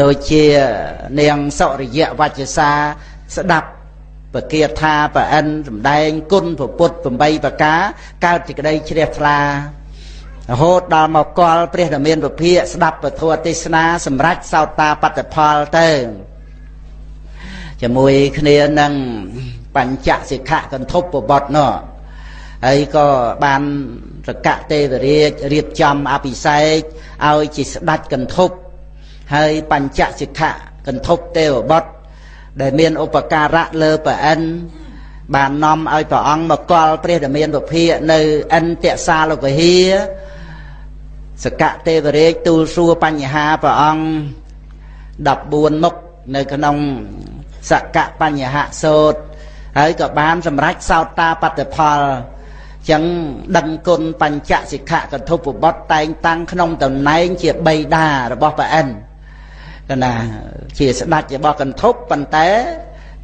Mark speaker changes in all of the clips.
Speaker 1: ដូចជានាងសុរិយវច្ចសាស្ដាប់ពគាថាប្រអិនសំដែងគុណពុទ្ធ8ប្រការកើតសេចក្តីជ្រះថ្លារហូតដល់មកកលព្រះរាមាវិភាកស្ដាប់ពធទេសនាសម្រាប់សោតាបត្តផលទៅជាមួយគ្នានឹងបញ្ចសិក្ខកន្ធពបត់នោះហើយក៏បានរកៈទេវរាជរៀបចំអភិសេកឲ្យជាស្ដេចកន្ធព ហើយបញ្ចសិក្ខកន្ធពទេវបុត្រដែលមានឧបការៈលើប្រអិនបាននាំឲ្យព្រះអង្គមកកល់ព្រះរាមាវិភាកនៅអិនតសាលវិហារសកៈទេវរាជទូលសួរបញ្ហាព្រះអង្គ14មុខនៅក្នុងសកៈបញ្ហសោតហើយក៏បានសម្រេចសោតាបត្តផលចឹងដឹងគុណបញ្ចសិក្ខកន្ធុបបុត្រតែងតាំងក្នុងតំណែងជាបៃតារបស់ព្រះអិន កណាជាស្ដេចរបស់កន្ធុបប៉ុន្តែ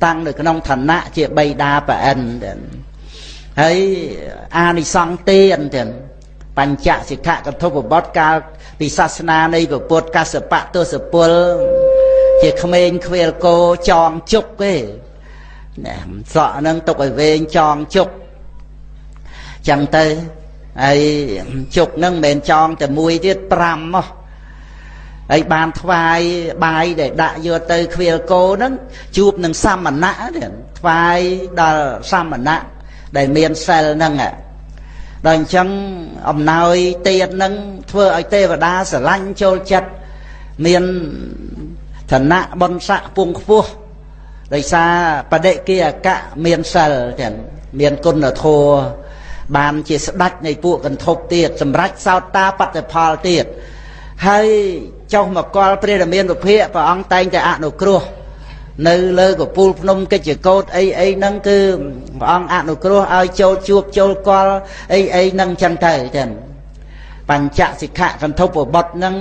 Speaker 1: តាំងនៅក្នុងឋានៈជាបៃតាព្រះអិនហើយអានិសង្ឃទានទៀតបញ្ចសិក្ខកន្ធុបបុត្រកាលពីសាសនានៃពុទ្ធកសបៈទសពលជាក្មេងខ្វៀលគោចងជុកទេណាសក់ហ្នឹងទុកឲ្យវែងចងជុកចឹងទៅហើយជុកហ្នឹងមិនមែនចងតែមួយទៀត5មក ហើយបានថ្វាយបាយដែលដាក់យកទៅខ្វៀលគោហ្នឹងជួបនឹងសមណៈទៀតថ្វាយដល់សមណៈដែលមានសិលហ្នឹងដល់អញ្ចឹងអំណោយទៀតនឹងធ្វើឲ្យទេវតាស្រឡាញ់ចូលចិត្តមានឋានៈបុណ្យស័ក្តិពងខ្ពស់ដោយសារបដិគិអកៈមានសិលចឹងមានគុណធម៌បានជាស្ដេចនៃពួកកន្ធពទៀតសម្រាប់សោតតាបត្តិផលទៀត ហើយចុះមកកលព្រះរាមាវិភាកព្រះអង្គតែងតែអនុគ្រោះនៅលើកពូលភ្នំកិច្ចកោតអីអីហ្នឹងគឺព្រះអង្គអនុគ្រោះឲ្យចូលជួបចូលកលអីអីហ្នឹងចឹងទៅចឹងបញ្ចសិក្ខកន្ធពបុត្រហ្នឹង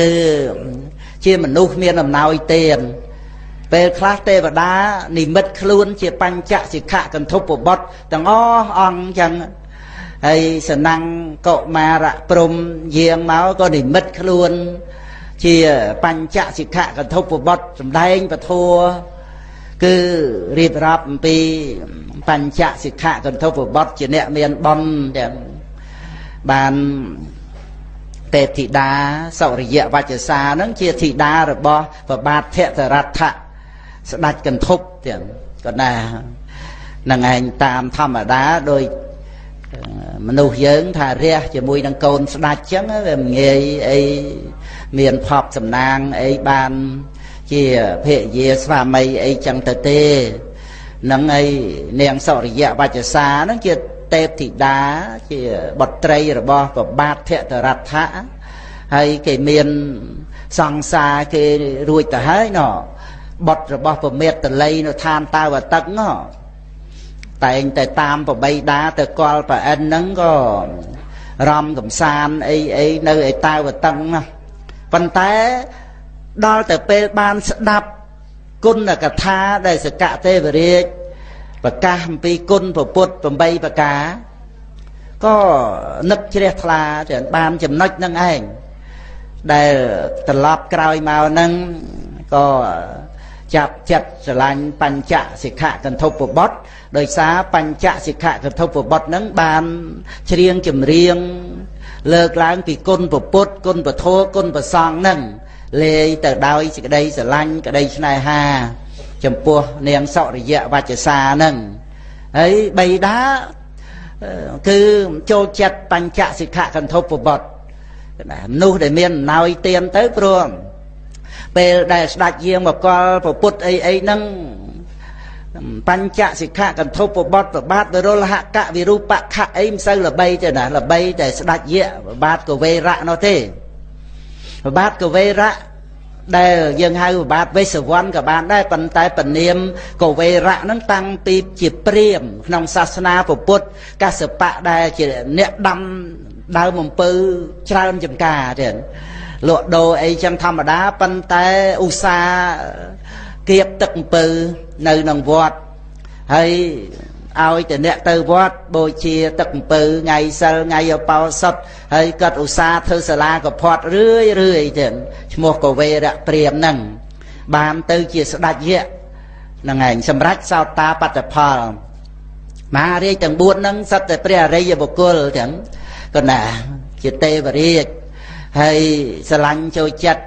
Speaker 1: គឺជាមនុស្សមានអំណោយទានពេលខ្លះទេវតានិមិត្តខ្លួនជាបញ្ចសិក្ខកន្ធពបុត្រទាំងអស់អង្គចឹង ហើយសណាំងកុមារៈព្រំយាងមកក៏និមិត្តខ្លួន ជាបញ្ចសិក្ខកន្ធពបុត្រសំដែងពធัวគឺរៀបរាប់អំពីបញ្ចសិក្ខកន្ធពបុត្រជាអ្នកមានបុណ្យទាំងបានទេពធីតាសុរិយវច្ចសានឹងជាធីតារបស់ប្របាទភតរដ្ឋៈស្ដេចកន្ធប់ទៀតក៏ណានឹងឯងតាមធម្មតាដោយ មនុស្សយើងថារះជាមួយនឹងកូនស្ដាច់ចឹងវាមិនងាយអីមានផប់សំណាងអីបានជាភរិយាស្វាមីអីចឹងទៅទេនឹងឯនាងសុរិយវច្ចសានឹងជាទេពធីតាជាបុត្រីរបស់ប្របាទភតរដ្ឋៈហើយគេមានសង្សារគេរួចទៅហើយណោះបុត្ររបស់ពមេតល័យនៅឋានតាវទឹកណោះ តែងតែតាមប្របីដាទៅកលប្រអិនហ្នឹងក៏រំកំសានអីអីនៅឯតាវតឹងណាប៉ុន្តែដល់ទៅពេលបានស្ដាប់គុណកថាដែលសកទេវរាជប្រកាសអំពីគុណពុទ្ធ8ប្រការក៏នឹកជ្រះថ្លាទាំងបានចំណុចនឹងឯងដែលត្រឡប់ក្រោយមកហ្នឹងក៏ ចាប់ចិត្តស្រឡាញ់បញ្ចសិក្ខកន្ធពបុត្រដោយសារបញ្ចសិក្ខកន្ធពបុត្រហ្នឹងបានច្រៀងចម្រៀង លើកឡើងពីគុណពុទ្ធគុណពធគុណប្រសងហ្នឹងលេយទៅដោយសេចក្តីស្រឡាញ់ក្តីស្នេហា ចំពោះនាងសុរិយវច្ចសាហ្នឹងហើយបៃតាគឺចូលចិត្តបញ្ចសិក្ខកន្ធពបុត្រមនុស្សដែលមានអំណោយទានទៅព្រម ពេលដែលស្ដេចយាងមកកលពុទ្ធអីអីហ្នឹងបញ្ចសិក្ខកន្ធពបតប្របាទបរុលហកវិរូបខៈអីមិនសូវល្បីទេណាល្បីតែស្ដេចយៈប្របាទកវេរៈនោះទេប្របាទកវេរៈដែលយើងហៅប្របាទវេសវ័នក៏បានដែរប៉ុន្តែពនាមកវេរៈហ្នឹងតាំងពីជាព្រាមក្នុងសាសនាពុទ្ធកសបៈដែលជាអ្នកដាំដើមអំពៅច្រើនចំការទៀត លក់ដូរអីចឹងធម្មតាប៉ុន្តែឧស្សាហ៍គៀបទឹកអំពៅនៅក្នុងវត្តហើយឲ្យតែអ្នកទៅវត្តបូជាទឹកអំពៅថ្ងៃសិលថ្ងៃអបោសុតហើយគាត់ឧស្សាហ៍ធ្វើសាលាកផាត់រឿយរឿយទៀតឈ្មោះកវេរៈព្រាមហ្នឹងបានទៅជាស្ដេចយៈហ្នឹងឯងសម្រាប់សោតាបត្តផលមហារាជទាំង4ហ្នឹងសិតតែព្រះអរិយបុគ្គលទាំងក៏ណាជាទេវរាជ ហើយស្រឡាញ់ចូលចិត្ត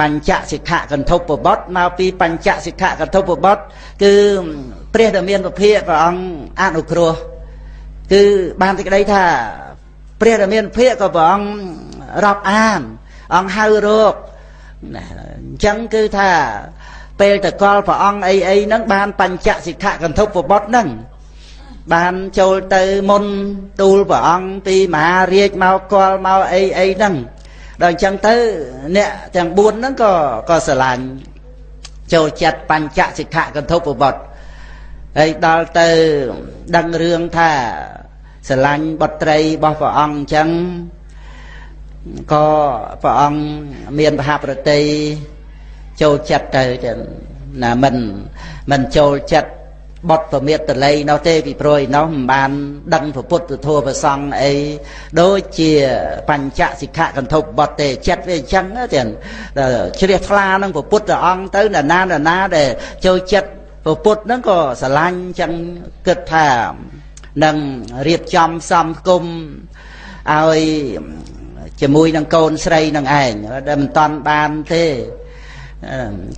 Speaker 1: បញ្ចសិក្ខកន្ធុបបុត្រមកពីបញ្ចសិក្ខកន្ធុបបុត្រគឺព្រះដែលមានពភាកព្រះអង្គអនុគ្រោះគឺបានសេចក្តីថាព្រះដែលមានភាកក៏ព្រះអង្គរាប់អានអង្គហៅរកណាអញ្ចឹងគឺថាពេលតកលព្រះអង្គអីអីហ្នឹងបានបញ្ចសិក្ខកន្ធុបបុត្រហ្នឹងបានចូលទៅមុនទូលព្រះអង្គពីមហារាជមកកលមកអីអីហ្នឹង ដល់អញ្ចឹងទៅអ្នកទាំង4ហ្នឹងក៏ក៏ស្រឡាញ់ចូលចិត្តបញ្ចសិក្ខកន្ធុបបុត្រហើយដល់ទៅដឹងរឿងថាស្រឡាញ់បុត្រីរបស់ព្រះអង្គអញ្ចឹងក៏ព្រះអង្គមានមហាប្រតិចូលចិត្តទៅចឹងណាមិនមិនចូលចិត្ត បត់ប្រមេតតល័យនោះទេពីព្រោះឯនោះមិនបាន ដឹងពុទ្ធធម៌ប្រសង់អីដូចជាបញ្ចសិក្ខកន្ធុបត់ទេចិត្តវាអញ្ចឹងទៀតជ្រះថ្លានឹងពុទ្ធអង្គទៅណាណាណាដែលចូលចិត្តពុទ្ធហ្នឹងក៏ស្រឡាញ់ចឹងគិតថានឹងរៀបចំសំគុំឲ្យជាមួយនឹងកូនស្រីនឹងឯងដែលមិនតាន់បានទេ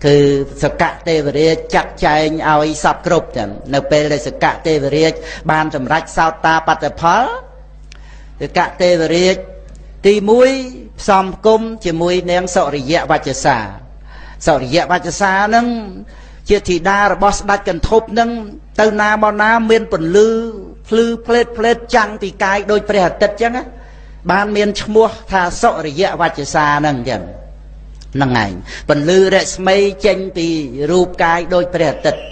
Speaker 1: គឺសកៈទេវរាជចាត់ចែងឲ្យសពគ្រប់ចឹងនៅពេលដែលសកៈទេវរាជបានសម្រេចសោតាបត្តផលសកៈទេវរាជទី1ផ្សំគុំជាមួយនាងសុរិយវច្ចសាសុរិយវច្ចសានឹងជាធីតារបស់ស្ដេចកន្ធប់នឹងទៅណាមកណាមានពន្លឺភ្លឺផ្លេតផ្លេតចាំងពីកាយដូចព្រះអាទិត្យចឹងបានមានឈ្មោះថាសុរិយវច្ចសានឹងចឹងហ្នឹងឯងពន្លឺរស្មីចេញពីរូបកាយដូចព្រះអាទិត្យ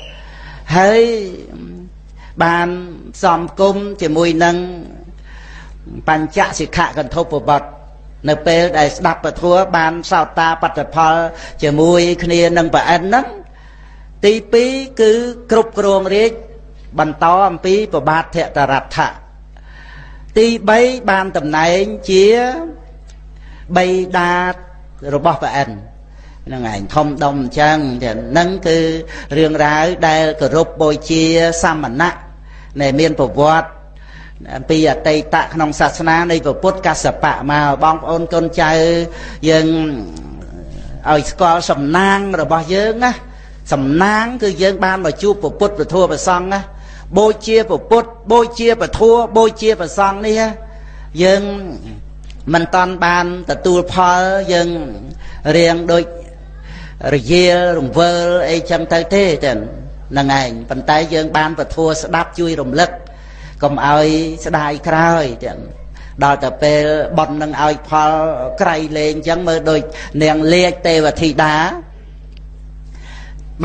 Speaker 1: ហើយបានសំគុំជាមួយនឹងបញ្ចសិក្ខកន្ធុបបត្តិនៅពេលដែលស្ដាប់ពធัวបានសោតាបត្តផល ជាមួយគ្នានឹងប្រអិនហ្នឹងទី2គឺគ្រប់គ្រងរាជបន្តអំពីប្របាទធតរដ្ឋៈទី3បានតំណែងជាបៃតា របស់ព្រះអិនហ្នឹងឯងធំដុំអញ្ចឹងហ្នឹងគឺរឿងរ៉ាវដែលគោរពបូជាសាមណៈដែលមានប្រវត្តិអំពីអតីតក្នុងសាសនានៃពុទ្ធកសបៈមកបងប្អូនកូនចៅយើងឲ្យស្គាល់សំណាងរបស់យើងណាសំណាងគឺយើងបានមកជួបពុទ្ធពធប្រសង់ណាបូជាពុទ្ធបូជាពធបូជាប្រសង់នេះយើង មិនតាន់បានទទួលផលយើងរៀងដូចរយាលរង្វើលអីចឹងទៅទេចឹងហ្នឹងឯងប៉ុន្តែយើងបានពធស្ដាប់ជួយរំលឹកកុំឲ្យស្ដាយក្រោយចឹងដល់ទៅពេលបន់នឹងឲ្យផលក្រៃលែងចឹងមើលដូចនាងលាជទេវធីតា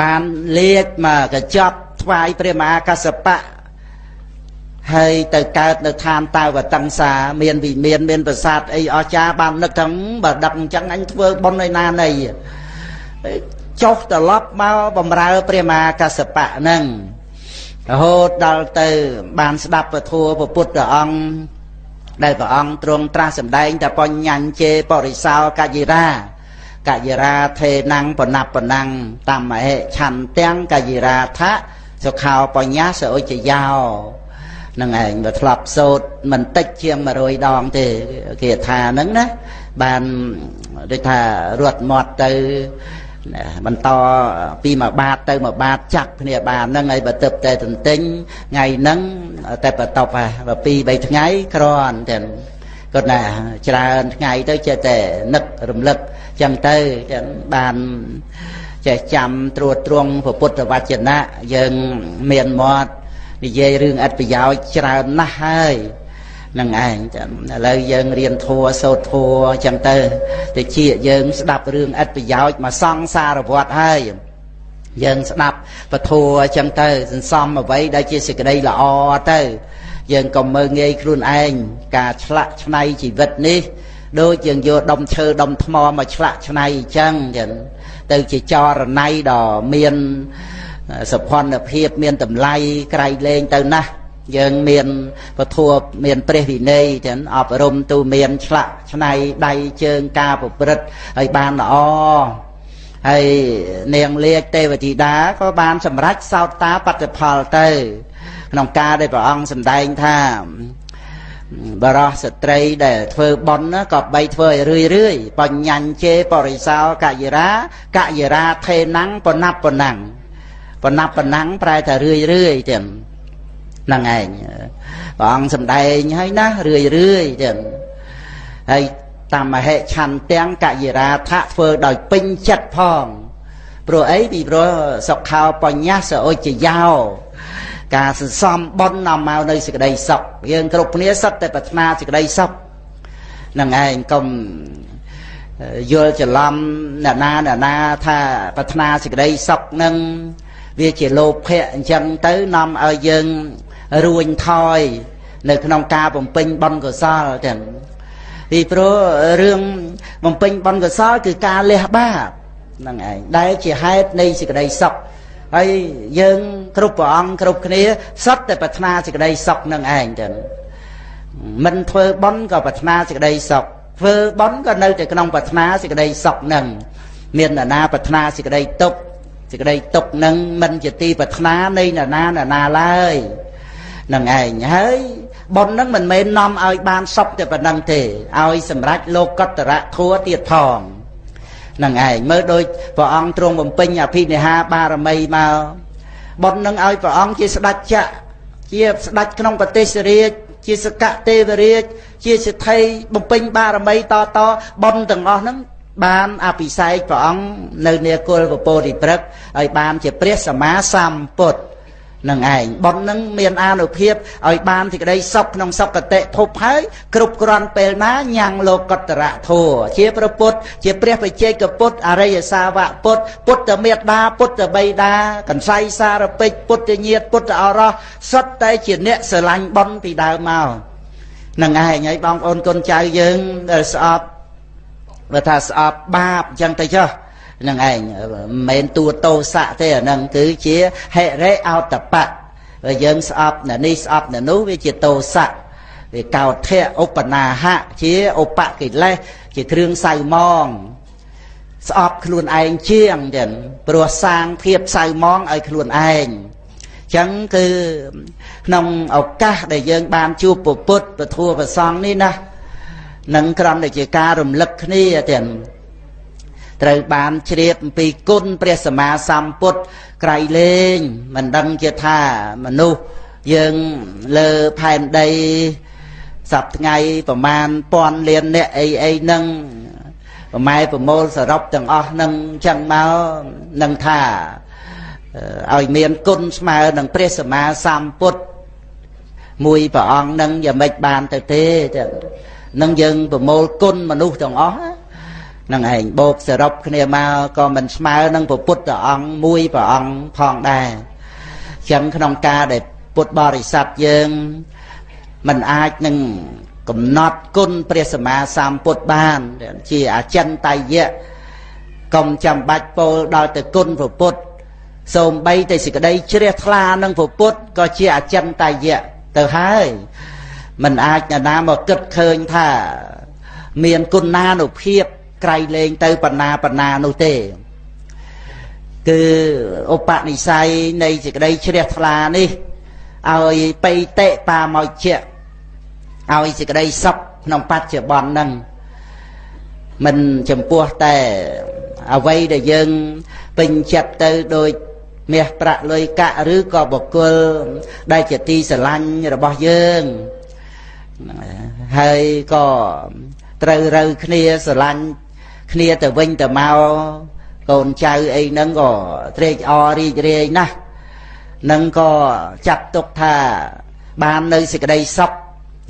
Speaker 1: បានលាជមកកញ្ចប់ថ្វាយព្រះមហាកសបៈ ហើយទៅកើតនៅឋានតាវតង្សាមានវិមានមានប្រាសាទអីអស្ចារ្យបាននឹកថាបើដឹកអញ្ចឹងអញធ្វើបុណ្យឯណាណីចុះត្រឡប់មកបំរើព្រះមហាកសបៈហ្នឹងរហូតដល់ទៅបានស្ដាប់ពធัวព្រះពុទ្ធអង្គដែលព្រះអង្គទ្រង់ត្រាស់សម្ដែងតែបញ្ញញ្ជេបរិសោកយិរាកយិរាថេណੰបណបណੰតមហេឆន្ទាំងកយិរាថៈសុខោបញ្ញាសឧចយោ នឹងឯងបើធ្លាប់សោតមិនតិចជាង100ដងទេគេថាហ្នឹងណាបានដូចថារត់មាត់ទៅបន្តពីមួយបាតទៅមួយបាតចាក់គ្នាបានហ្នឹងហើយបើទឹកតែទន្ទិញថ្ងៃហ្នឹងតែបន្ទប់ហ่ะពីរ3ថ្ងៃក្រន់ទាំងគាត់ណាច្រើនថ្ងៃទៅចេះតែនឹករំលឹកចឹងទៅចឹងបានចេះចាំត្រួតត្រងពុទ្ធវចនៈយើងមានមាត់ និយាយរឿងអត្ថប្រយោជន៍ច្រើនណាស់ហើយនឹងឯងឥឡូវយើងរៀនធัวសូត្រធัวអញ្ចឹងទៅទៅជាយើងស្ដាប់រឿងអត្ថប្រយោជន៍មកសង្សារវត្តហើយយើងស្ដាប់ពធัวអញ្ចឹងទៅសន្សំអ្វីដែលជាសេចក្តីល្អទៅយើងក៏មើងងាយខ្លួនឯងការឆ្លាក់ឆ្នៃជីវិតនេះដូចយើងយកដុំឈើដុំថ្មមកឆ្លាក់ឆ្នៃអញ្ចឹងចឹងទៅជាចរណៃដ៏មាន សុភ័ណភាពមានតម្លៃក្រៃលែងទៅណាស់យើងមានពធัวមានព្រះវិន័យចឹងអប់រំទូមានឆ្លាក់ឆ្នៃដៃជើងការប្រព្រឹត្តឲ្យបានល្អហើយនាងលាជទេវធីតាក៏បានសម្រេចសោតតាបត្តិផលទៅ ក្នុងការដែលព្រះអង្គសម្ដែងថាបរោះស្ត្រីដែលធ្វើបន់ក៏បីធ្វើឲ្យរឿយរឿយបញ្ញញ្ជេបរិសោកយរាកយរាថេណੰបណប់បណੰ បណប់បណੰប្រែថារឿយរឿយទៀតហ្នឹងឯងព្រះអង្គសម្ដែងហើយណារឿយរឿយទៀតហើយតាមមហិឆន្ទាំងកយរាថៈធ្វើដោយពេញចិត្តផងព្រោះអីពីព្រោះសុខោបញ្ញសអុជយោការសន្សំបុណ្យនាំមកនៅសេចក្តីសុខយើងគ្រប់គ្នាសុទ្ធតែប្រាថ្នាសេចក្តីសុខនឹងឯងកុំយល់ច្រឡំអ្នកណាអ្នកណាថាប្រាថ្នាសេចក្តីសុខនឹង វាជាលោភៈអញ្ចឹងទៅនាំឲ្យយើងរួញថយ នៅក្នុងការបំពេញបុណ្យកុសលចឹងពីព្រោះរឿងបំពេញបុណ្យកុសល គឺការលះបាបហ្នឹងឯងដែលជាហេតុនៃសេចក្តីសុខហើយយើងគ្រប់ព្រះអង្គគ្រប់គ្នាសុទ្ធតែប្រាថ្នាសេចក្តីសុខនឹងឯងចឹងមិនធ្វើបុណ្យក៏ប្រាថ្នាសេចក្តីសុខធ្វើបុណ្យក៏នៅតែក្នុងប្រាថ្នាសេចក្តីសុខនឹងមាននរណាប្រាថ្នាសេចក្តីទុក្ខ សេចក្តីទុក្ខនឹងមិនជាទីប្រាថ្នានៃនរណានរណាឡើយនឹងឯងហើយបុណ្យនឹងមិនមែននាំឲ្យបានសុខតែប៉ុណ្្នឹងទេឲ្យសម្រេចលោកតរៈធัวទៀតផងនឹងឯងមើលដូចព្រះអង្គទ្រង់បំពេញអភិនិហាបារមីមកបុណ្យនឹងឲ្យព្រះអង្គជាស្ដេចចក្រជាស្ដេចក្នុងប្រទេសរាជជាសកទេវរាជជាសិទ្ធិបំពេញបារមីតតបុណ្យទាំងអស់ហ្នឹង បានអភិសេកព្រះអង្គនៅនាគលពពោធិព្រឹកឲ្យបានជាព្រះសម្មាសម្ពុទ្ធនឹងឯងប៉ុននឹងមានអានុភាពឲ្យបានសេចក្តីសុខក្នុងសុគតិភពហើយគ្រប់គ្រាន់ពេលណាញ៉ាំងលោកតរៈធัวជាព្រះពុទ្ធជាព្រះបច្ចេកពុទ្ធអរិយសាវកពុទ្ធពុទ្ធមេត្តាពុទ្ធបិតាកន្សៃសារពេចពុទ្ធញាតពុទ្ធអរោះសុទ្ធតែជាអ្នកស្រឡាញ់ប៉ុនពីដើមមកនឹងឯងហើយបងប្អូនកូនចៅយើងដែលស្អប់ បើថាស្អប់បាបអញ្ចឹងទៅចុះនឹងឯងមិនមែនតួតោសៈទេអានឹងគឺជាហិរិអោតបៈបើយើងស្អប់នៅនេះស្អប់នៅនោះវាជាតោសៈវាកោធៈឧបនាហៈជាឧបកិលេសជាគ្រឿងសៅមងស្អប់ខ្លួនឯងជាងចឹងព្រោះសាងភាពសៅមងឲ្យខ្លួនឯងចឹងគឺក្នុងឱកាសដែលយើងបានជួបពុទ្ធពធัวប្រសងនេះណា នឹងក្រំតែជាការរំលឹកគ្នាទាំងត្រូវបានជ្រាបអំពីគុណព្រះសម្មាសម្ពុទ្ធក្រៃលែងមិនដឹងជាថាមនុស្សយើងលើផែនដីសប្ថ្ងៃប្រមាណពាន់លានអ្នកអីអីនឹងប្រម៉ែប្រមូលសរុបទាំងអស់នឹងចឹងមកនឹងថាឲ្យមានគុណស្មើនឹងព្រះសម្មាសម្ពុទ្ធមួយព្រះអង្គនឹងយ៉ាងម៉េចបានទៅទេ នឹងយើងប្រមូលគុណមនុស្សទាំងអស់នឹងឯងបូកសរុបគ្នាមកក៏មិនស្មើនឹងពុទ្ធអង្គមួយព្រះអង្គផងដែរចឹងក្នុងការដែលពុទ្ធបរិស័ទយើងមិនអាចនឹងកំណត់គុណព្រះសម្មាសម្ពុទ្ធបាន ជាអចិន្តយៈកុំចាំបាច់ពោលដល់ទៅគុណព្រះពុទ្ធសូម្បីតែសេចក្តីជ្រះថ្លានឹងព្រះពុទ្ធក៏ជាអចិន្តយៈទៅហើយ មិនអាចណានាមកគិតឃើញថា មានគុណណានុភាពក្រៃលែងទៅបណ្ណាបណ្ណានោះទេ គឺឧបនិស្ស័យនៃសេចក្តីជ្រះថ្លានេះឲ្យបៃតេបាមកជាឲ្យសេចក្តីសុខក្នុងបច្ចុប្បន្នហ្នឹងមិនចំពោះតែអ្វីដែលយើងពេញចិត្តទៅដោយមាសប្រាក់លុយកាក់ឬក៏បុគ្គលដែលជាទីស្រឡាញ់របស់យើង ហើយក៏ត្រូវរើគ្នាស្រឡាញ់គ្នាទៅវិញទៅមកកូនចៅអីហ្នឹងក៏ត្រេកអររីករាយណាស់នឹងក៏ចាត់ទុកថាបាននៅសេចក្តីសុខ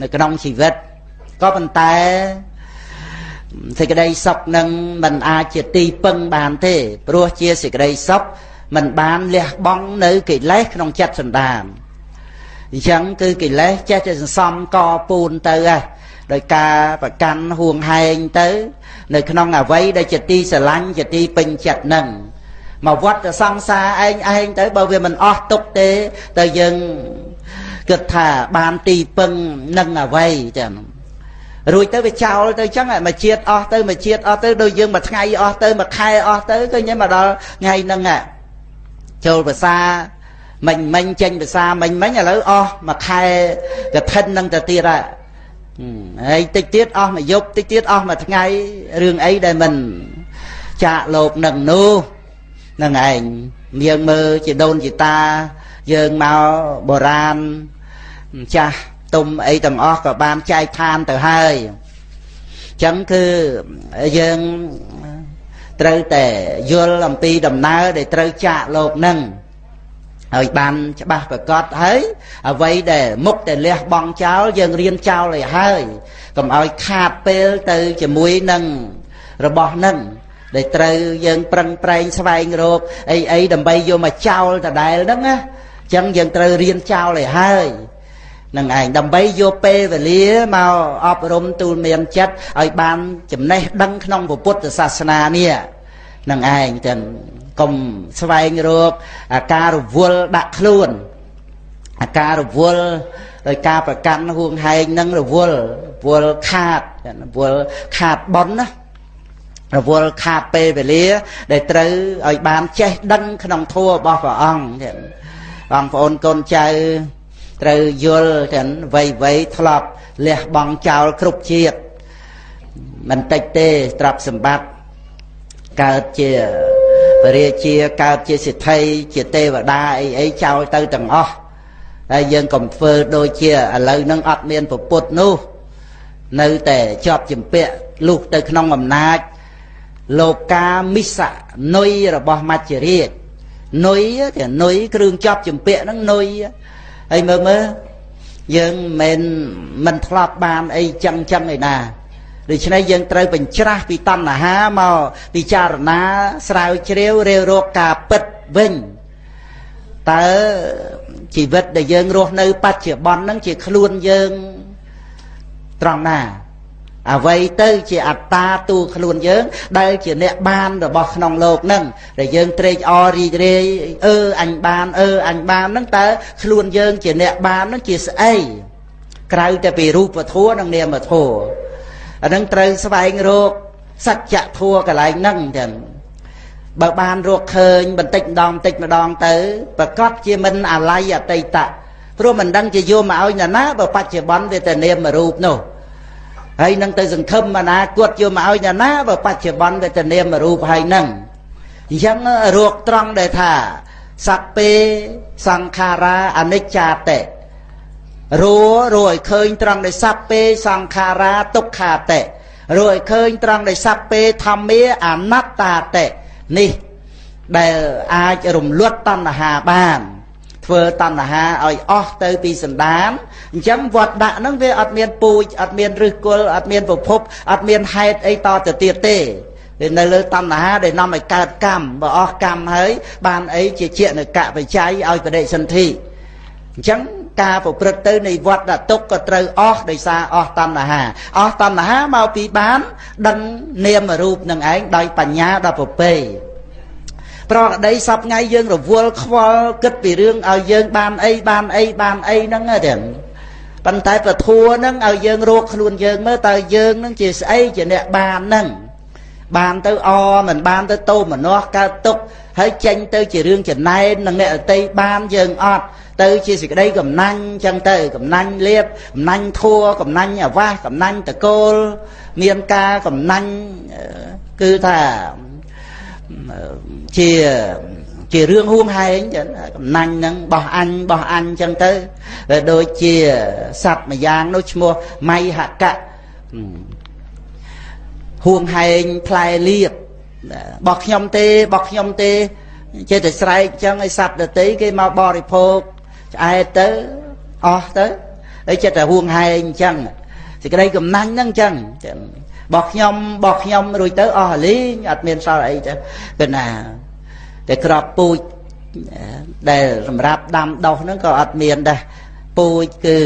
Speaker 1: នៅក្នុងជីវិតក៏ប៉ុន្តែសេចក្តីសុខនឹងមិនអាចជាទីពឹងបានទេព្រោះជាសេចក្តីសុខមិនបានលះបង់នៅកិលេសក្នុងចិត្តសន្តាន អញ្ចឹងគឺកិលេសចេះតែសន្សំកពូនទៅហ៎ដោយការប្រកាន់ហួងហែងទៅ នៅក្នុងអវ័យដែលជាទីស្រឡាញ់ជាទីពេញចិត្តនឹងមកវត្តសង្សារឯងឯងទៅបើវាមិនអស់ទុកទេទៅយើងគិតថាបានទីពឹងនឹងអ្វីចឹងរួចទៅវាចោលទៅចឹងមកជាតិអស់ទៅមកជាតិអស់ទៅដូចយើងមួយថ្ងៃអស់ទៅមួយខែអស់ទៅឃើញមកដល់ថ្ងៃហ្នឹងចូលភាសា មិញមិញចេញភាសាមិញមិញឥឡូវអស់មួយខែកឋិននឹងទៅទៀតហើយហើយតិចទៀតអស់មួយយប់តិចទៀតអស់មួយថ្ងៃរឿងអីដែលមិនចាកលោកនឹងនោះនឹងឯងយើងមើលជាដូនជាតាយើងមកបុរាណចាស់ទុំអីទាំងអស់ក៏បានចែកឋានទៅហើយអញ្ចឹងគឺយើងត្រូវតែយល់អំពីដំណើរដែលត្រូវចាកលោកនឹង ហើយបានច្បាស់ប្រកបហើយអ្វីដែលមុខដែលលះបង់ចោលយើងរៀនចោលឲ្យហើយកុំឲ្យខាតពេលទៅជាមួយនឹងរបស់នឹងដែលត្រូវយើងប្រឹងប្រែងស្វែងរកអីអីដើម្បីយកមកចោលដដែលហ្នឹងណាអញ្ចឹងយើងត្រូវរៀនចោលឲ្យហើយនឹងឯងដើម្បីយកពេលវេលាមកអប់រំទូលមានចិត្តឲ្យបានចំណេះដឹងក្នុងពុទ្ធសាសនានេះ នឹងឯងទាំងកុំស្វែងរកអាការរវល់ដាក់ខ្លួនអាការរវល់ដោយការប្រកាន់ហួងហែងនឹងរវល់រវល់ខាតរវល់ខាតប៉ុនណារវល់ខាតពេលវេលា ដែលត្រូវឲ្យបានចេះដឹងក្នុងធម៌របស់ព្រះអង្គបងប្អូនកូនចៅត្រូវយល់ទាំងវ័យវ័យធ្លាប់លះបង់ចោលគ្រប់ជាតិមិនតិចទេទ្រព្យសម្បត្តិ កើតជាពរាជាកើតជាសិទ្ធិជាទេវតាអីអីចោលទៅទាំងអស់ហើយយើងកុំធ្វើដូចជាឥឡូវហ្នឹងអត់មានពពុទ្ធនោះ នៅតែជាប់ជំពាក់លុះទៅក្នុងអំណាចលោកាមិសៈនុយរបស់មច្ចរាជនុយតែនុយគ្រឿងជាប់ជំពាក់ហ្នឹងនុយហើយមើលមើលយើងមិនមិនធ្លាប់បានអីចឹងចឹងឯណា ដូច្នេះយើងត្រូវបញ្ច្រាស់ពីតណ្ហាមកពិចារណាស្រាវជ្រាវរាវរកការពិតវិញតើជីវិតដែលយើងរស់នៅបច្ចុប្បន្នហ្នឹងជាខ្លួនយើងត្រង់ណាអ្វីទៅជាអត្តាទូខ្លួនយើង ដែលជាអ្នកបានរបស់ក្នុងលោកហ្នឹងដែលយើងត្រេកអររីករាយអឺអញបានអឺអញបានហ្នឹងតើខ្លួនយើងជាអ្នកបានហ្នឹងជាស្អីក្រៅតែពីរូបធម៌និងនាមធម៌ អានឹងត្រូវស្វែងរកសច្ចធម៌កន្លែងហ្នឹងចឹងបើបានរកឃើញបន្តិចម្ដងបន្តិចម្ដងទៅប្រកាសជាមិនអាល័យអតីតៈព្រោះមិនដឹងជាយកមកឲ្យណាណាបើបច្ចុប្បន្នវាតែនាមរូបនោះហើយនឹងទៅសង្ឃឹមអនាគតយកមកឲ្យណាណាបើបច្ចុប្បន្នវាទៅនាមរូបហើយនឹងអញ្ចឹងរកត្រង់ដែលថាសัพពេសង្ខារាអនិច្ចាតិ រੂរੂឲ្យឃើញត្រង់ដែលសัพពេសង្ខារាទុក្ខាតិរੂឲ្យឃើញត្រង់ដែលសัพពេធម្មាអនត្តាតិនេះដែលអាចរំលត់តណ្ហាបានធ្វើតណ្ហាឲ្យអស់ទៅពីសន្តានអញ្ចឹងវត្តដាក់ហ្នឹងវាអត់មានពូជអត់មានឫសគល់អត់មានប្រភពអត់មានហេតុអីតទៅទៀតទេវានៅលើតណ្ហាដែលនាំឲ្យកើតកម្មបើអស់កម្មហើយបានអីជាជានៅកបច្ច័យឲ្យបដិសន្ធិអញ្ចឹង ការប្រព្រឹត្តទៅនៃវត្តដតុកក៏ត្រូវអស់ដោយសារអស់តណ្ហាអស់តណ្ហាមកពីបានដឹងនាមរូបនឹងឯងដោយបញ្ញាដល់ប្រពៃប្រក្តីសពថ្ងៃយើងរវល់ខ្វល់គិតពីរឿងឲ្យយើងបានអីបានអីបានអីហ្នឹងទេប៉ុន្តែពធัวហ្នឹងឲ្យយើងរកខ្លួនយើងមើលតើយើងហ្នឹងជាស្អីជាអ្នកបានហ្នឹងបានទៅអមិនបានទៅតោមនោះកើតទុកហើយចេញទៅជារឿងចំណែននឹងអ្នកអតីបានយើងអត់ ទៅជាសេចក្តីកំណាញ់ចឹងទៅកំណាញ់លៀបកំណាញ់ធัวកំណាញ់អាវាសកំណាញ់តកូលមានការកំណាញ់គឺថាជាជារឿងហួងហែងចឹងកំណាញ់ហ្នឹងបោះអញបោះអញចឹងទៅដូចជាសត្វមួយយ៉ាងនោះឈ្មោះមៃហកៈហួងហែងផ្លែលៀបបោះខ្ញុំទេបោះខ្ញុំទេចេះតែស្រែកចឹងឲ្យសត្វដតីគេមកបរិភោគ ឆ្អែតទៅអស់ទៅហើយចិត្តតែហួងហែងអញ្ចឹងសេចក្តីកំណាញ់ហ្នឹងអញ្ចឹងបោះខ្ញុំបោះខ្ញុំរួចទៅអស់លីងអត់មានសល់អីទៅគឺណាតែក្របពូជដែលសម្រាប់ដាំដុះហ្នឹងក៏អត់មានដែរពូជគឺ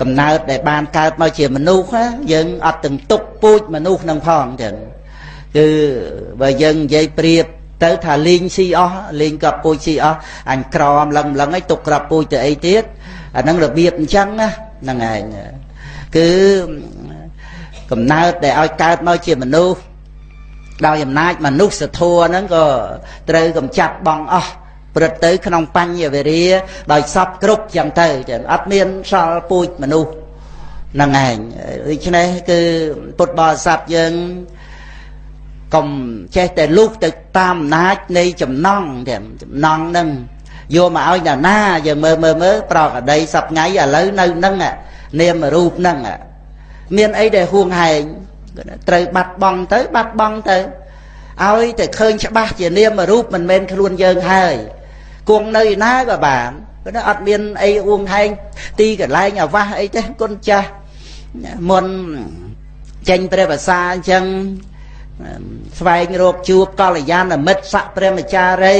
Speaker 1: កំណើតដែលបានកើតមកជាមនុស្សយើងអត់ទាំងទុកពូជមនុស្សនឹងផងចឹងគឺបើយើងនិយាយប្រៀប ទៅថាលេងស៊ីអស់លេងក្របពូជស៊ីអស់អញក្រមលឹងលឹងឲ្យទុកក្របពូជទៅអីទៀតអាហ្នឹងរបៀបអញ្ចឹងណាហ្នឹងឯងគឺកំណើតដែលឲ្យកើតមកជាមនុស្សដោយអំណាចមនុស្សធម៌ហ្នឹងក៏ត្រូវកំចាត់បងអស់ព្រឹត្តទៅក្នុងបញ្ញវេរាដោយសពគ្រប់ចឹងទៅចឹងអត់មានសល់ពូជមនុស្សហ្នឹងឯងដូច្នេះគឺពុទ្ធបរិស័ទយើង កុំចេះតែលុះទៅតាមអំណាចនៃចំណងទាំងចំណងហ្នឹងយកមកឲ្យដល់ណាយើងមើលមើលមើលប្រកអដីសប្ងៃឥឡូវនៅហ្នឹងនាមរូបហ្នឹងមានអីដែលហួងហែងត្រូវបាត់បង់ទៅបាត់បង់ទៅឲ្យតែឃើញច្បាស់ជានាមរូបមិនមែនខ្លួនយើងហើយគង់នៅណាក៏បានព្រោះអត់មានអីអួងហែងទីកន្លែងអាវាស់អីទេគុណចាស់មុនចេញព្រះភាសាអញ្ចឹង ស្វែងរកជួបកល្យាណមិត្តស័កព្រះមចារី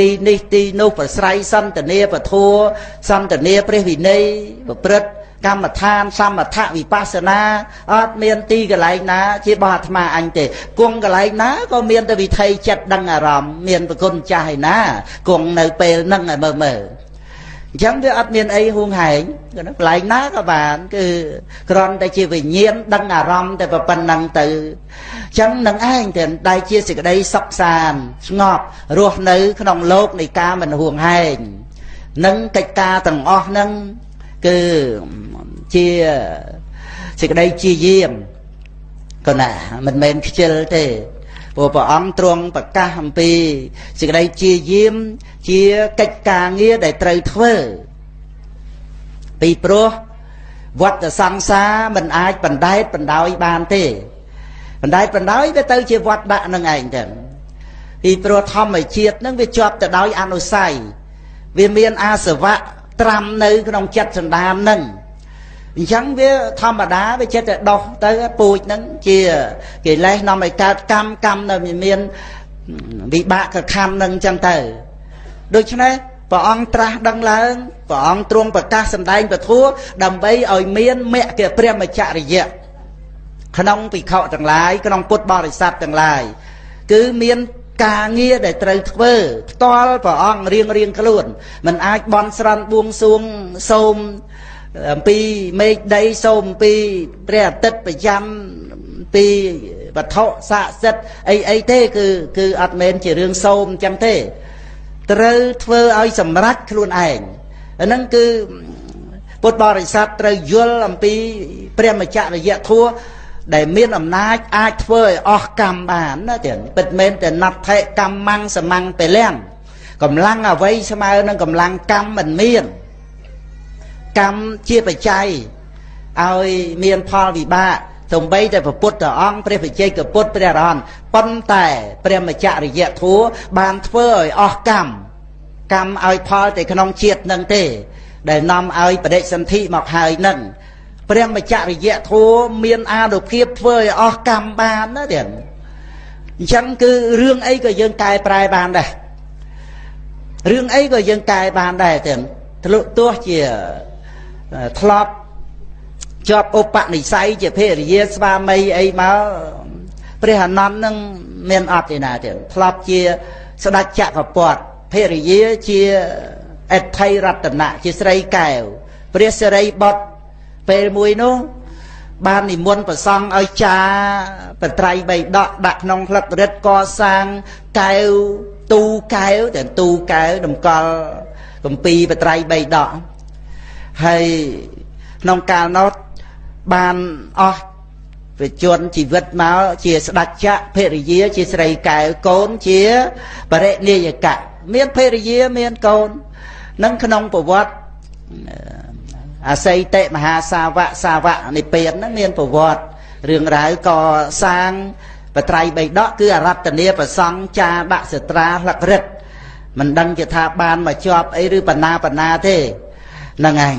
Speaker 1: ទីនេះទីនោះប្រស្រ័យសន្តានាពធัวសន្តានាព្រះវិន័យប្រព្រឹត្តកម្មដ្ឋានសមថវិបស្សនាអត់មានទីកន្លែងណា ជាបោះអាត្មាអញទេគង់កន្លែងណាក៏មានតែវិថីចិត្តដឹងអារម្មណ៍មានប្រគុណចាស់ឯណាគង់នៅពេលហ្នឹងឲ្យមើលមើល អញ្ចឹងវាអត់មានអីហួងហែងកន្លែងណាក៏បាន គឺគ្រាន់តែជាវិញ្ញាណដឹងអារម្មណ៍តែប៉ុណ្ណឹងទៅអញ្ចឹងនឹងឯងទាំងដែលជាសេចក្តីសុខសាន្តស្ងប់រស់នៅ ក្នុងលោកនៃការមិនហួងហែងនិងកិច្ចការទាំងអស់ហ្នឹងគឺជាសេចក្តីជាយាមកណាមិនមែនខ្ជិលទេ ព្រោះព្រះអង្គទ្រង់ប្រកាសអំពីសេចក្តីជាយាមជាកិច្ចការងារដែលត្រូវធ្វើពីព្រោះវត្តសង្សារមិនអាចបណ្ដែតបណ្ដោយបានទេបណ្ដែតបណ្ដោយវាទៅជាវត្តដាក់នឹងឯងទៅពីព្រោះធម្មជាតិនឹងវាជាប់ទៅដោយអនុស័យវាមានអាសវៈត្រាំនៅក្នុងចិត្តសន្តាននឹង អញ្ចឹងវាធម្មតាវាចិត្តតែដោះទៅពូជហ្នឹងជាកិលេសនាំឲ្យកើតកម្មកម្មនៅមានវិបាកខណ្ឌហ្នឹងអញ្ចឹងទៅដូច្នេះព្រះអង្គត្រាស់ដឹងឡើងព្រះអង្គទ្រង់ប្រកាសសម្ដែងពធัวដើម្បីឲ្យមានមគ្គព្រះមច្ចរិយៈក្នុងភិក្ខុទាំងឡាយក្នុងពុទ្ធបរិស័ទទាំងឡាយគឺមានការងារដែលត្រូវធ្វើផ្ទាល់ព្រះអង្គរៀងរៀងខ្លួនមិនអាចបន់ស្រន់បួងសួងសូម អំពីមេឃដីសូមអំពីព្រះអាទិត្យប្រចាំពីវត្ថុស័ក្តិសិទ្ធិអីអីទេគឺគឺអត់មែនជារឿងសូមអញ្ចឹងទេ ត្រូវធ្វើឲ្យសម្រេចខ្លួនឯងអាហ្នឹងគឺពុទ្ធបរិស័ទត្រូវយល់អំពីព្រះមច្ចរយៈធัวដែលមានអំណាចអាចធ្វើឲ្យអស់កម្មបានណាទៀតពិតមែនតែណដ្ឋិកម្មੰសមੰពលំកម្លាំងអ្វីស្មើនឹងកម្លាំងកម្មមិនមាន កម្មជាបច្ច័យឲ្យមានផលវិបាកសំបីតែពុទ្ធអង្គព្រះបច្ចេកពុទ្ធព្រះអរហន្តប៉ុន្តែព្រះមច្ចរិយធัวបានធ្វើឲ្យអស់កម្មកម្មឲ្យផលតែក្នុងជាតិនឹងទេ ដែលនាំឲ្យបដិសន្ធិមកហើយនឹងព្រះមច្ចរិយធัวមានអានុភាពធ្វើឲ្យអស់កម្មបានណាទៀតអញ្ចឹងគឺរឿងអីក៏យើងកែប្រែបានដែររឿងអីក៏យើងកែបានដែរទៀតទោះជា ធ្លាប់ជាប់ឧបនិស្ស័យជាភរិយាស្វាមីអីមកព្រះអនន្តនឹងមានអត់ទេណាទៀតធ្លាប់ជាស្ដេចចក្រពត្តិភរិយាជាអថៃរតនៈជាស្រីកែវព្រះសិរីបុត្រពេលមួយនោះបាននិមន្តប្រសង់ឲ្យចាបត្រៃបីដកដាក់ក្នុងផ្លឹករិទ្ធកសាងកែវទូកែវតែទូកែវតម្កល់កំពីបត្រៃបីដក ហើយក្នុងកាលនោះបានអស់វិជនជីវិតមកជាស្ដេចចក្រភរិយាជាស្រីកែវកូនជាបរិនិយកៈមានភរិយាមានកូននឹងក្នុងប្រវត្តិអសីតិមហាសាវកសាវកនិព្វានហ្នឹងមានប្រវត្តិរឿងរ៉ាវកសាងបត្រៃបៃដកគឺអរតនីប្រសង់ចាដាក់សត្រាលក្រិតមិនដឹងជាថាបានមកជាប់អីឬបណ្ណាបណ្ណាទេ ហ្នឹងឯង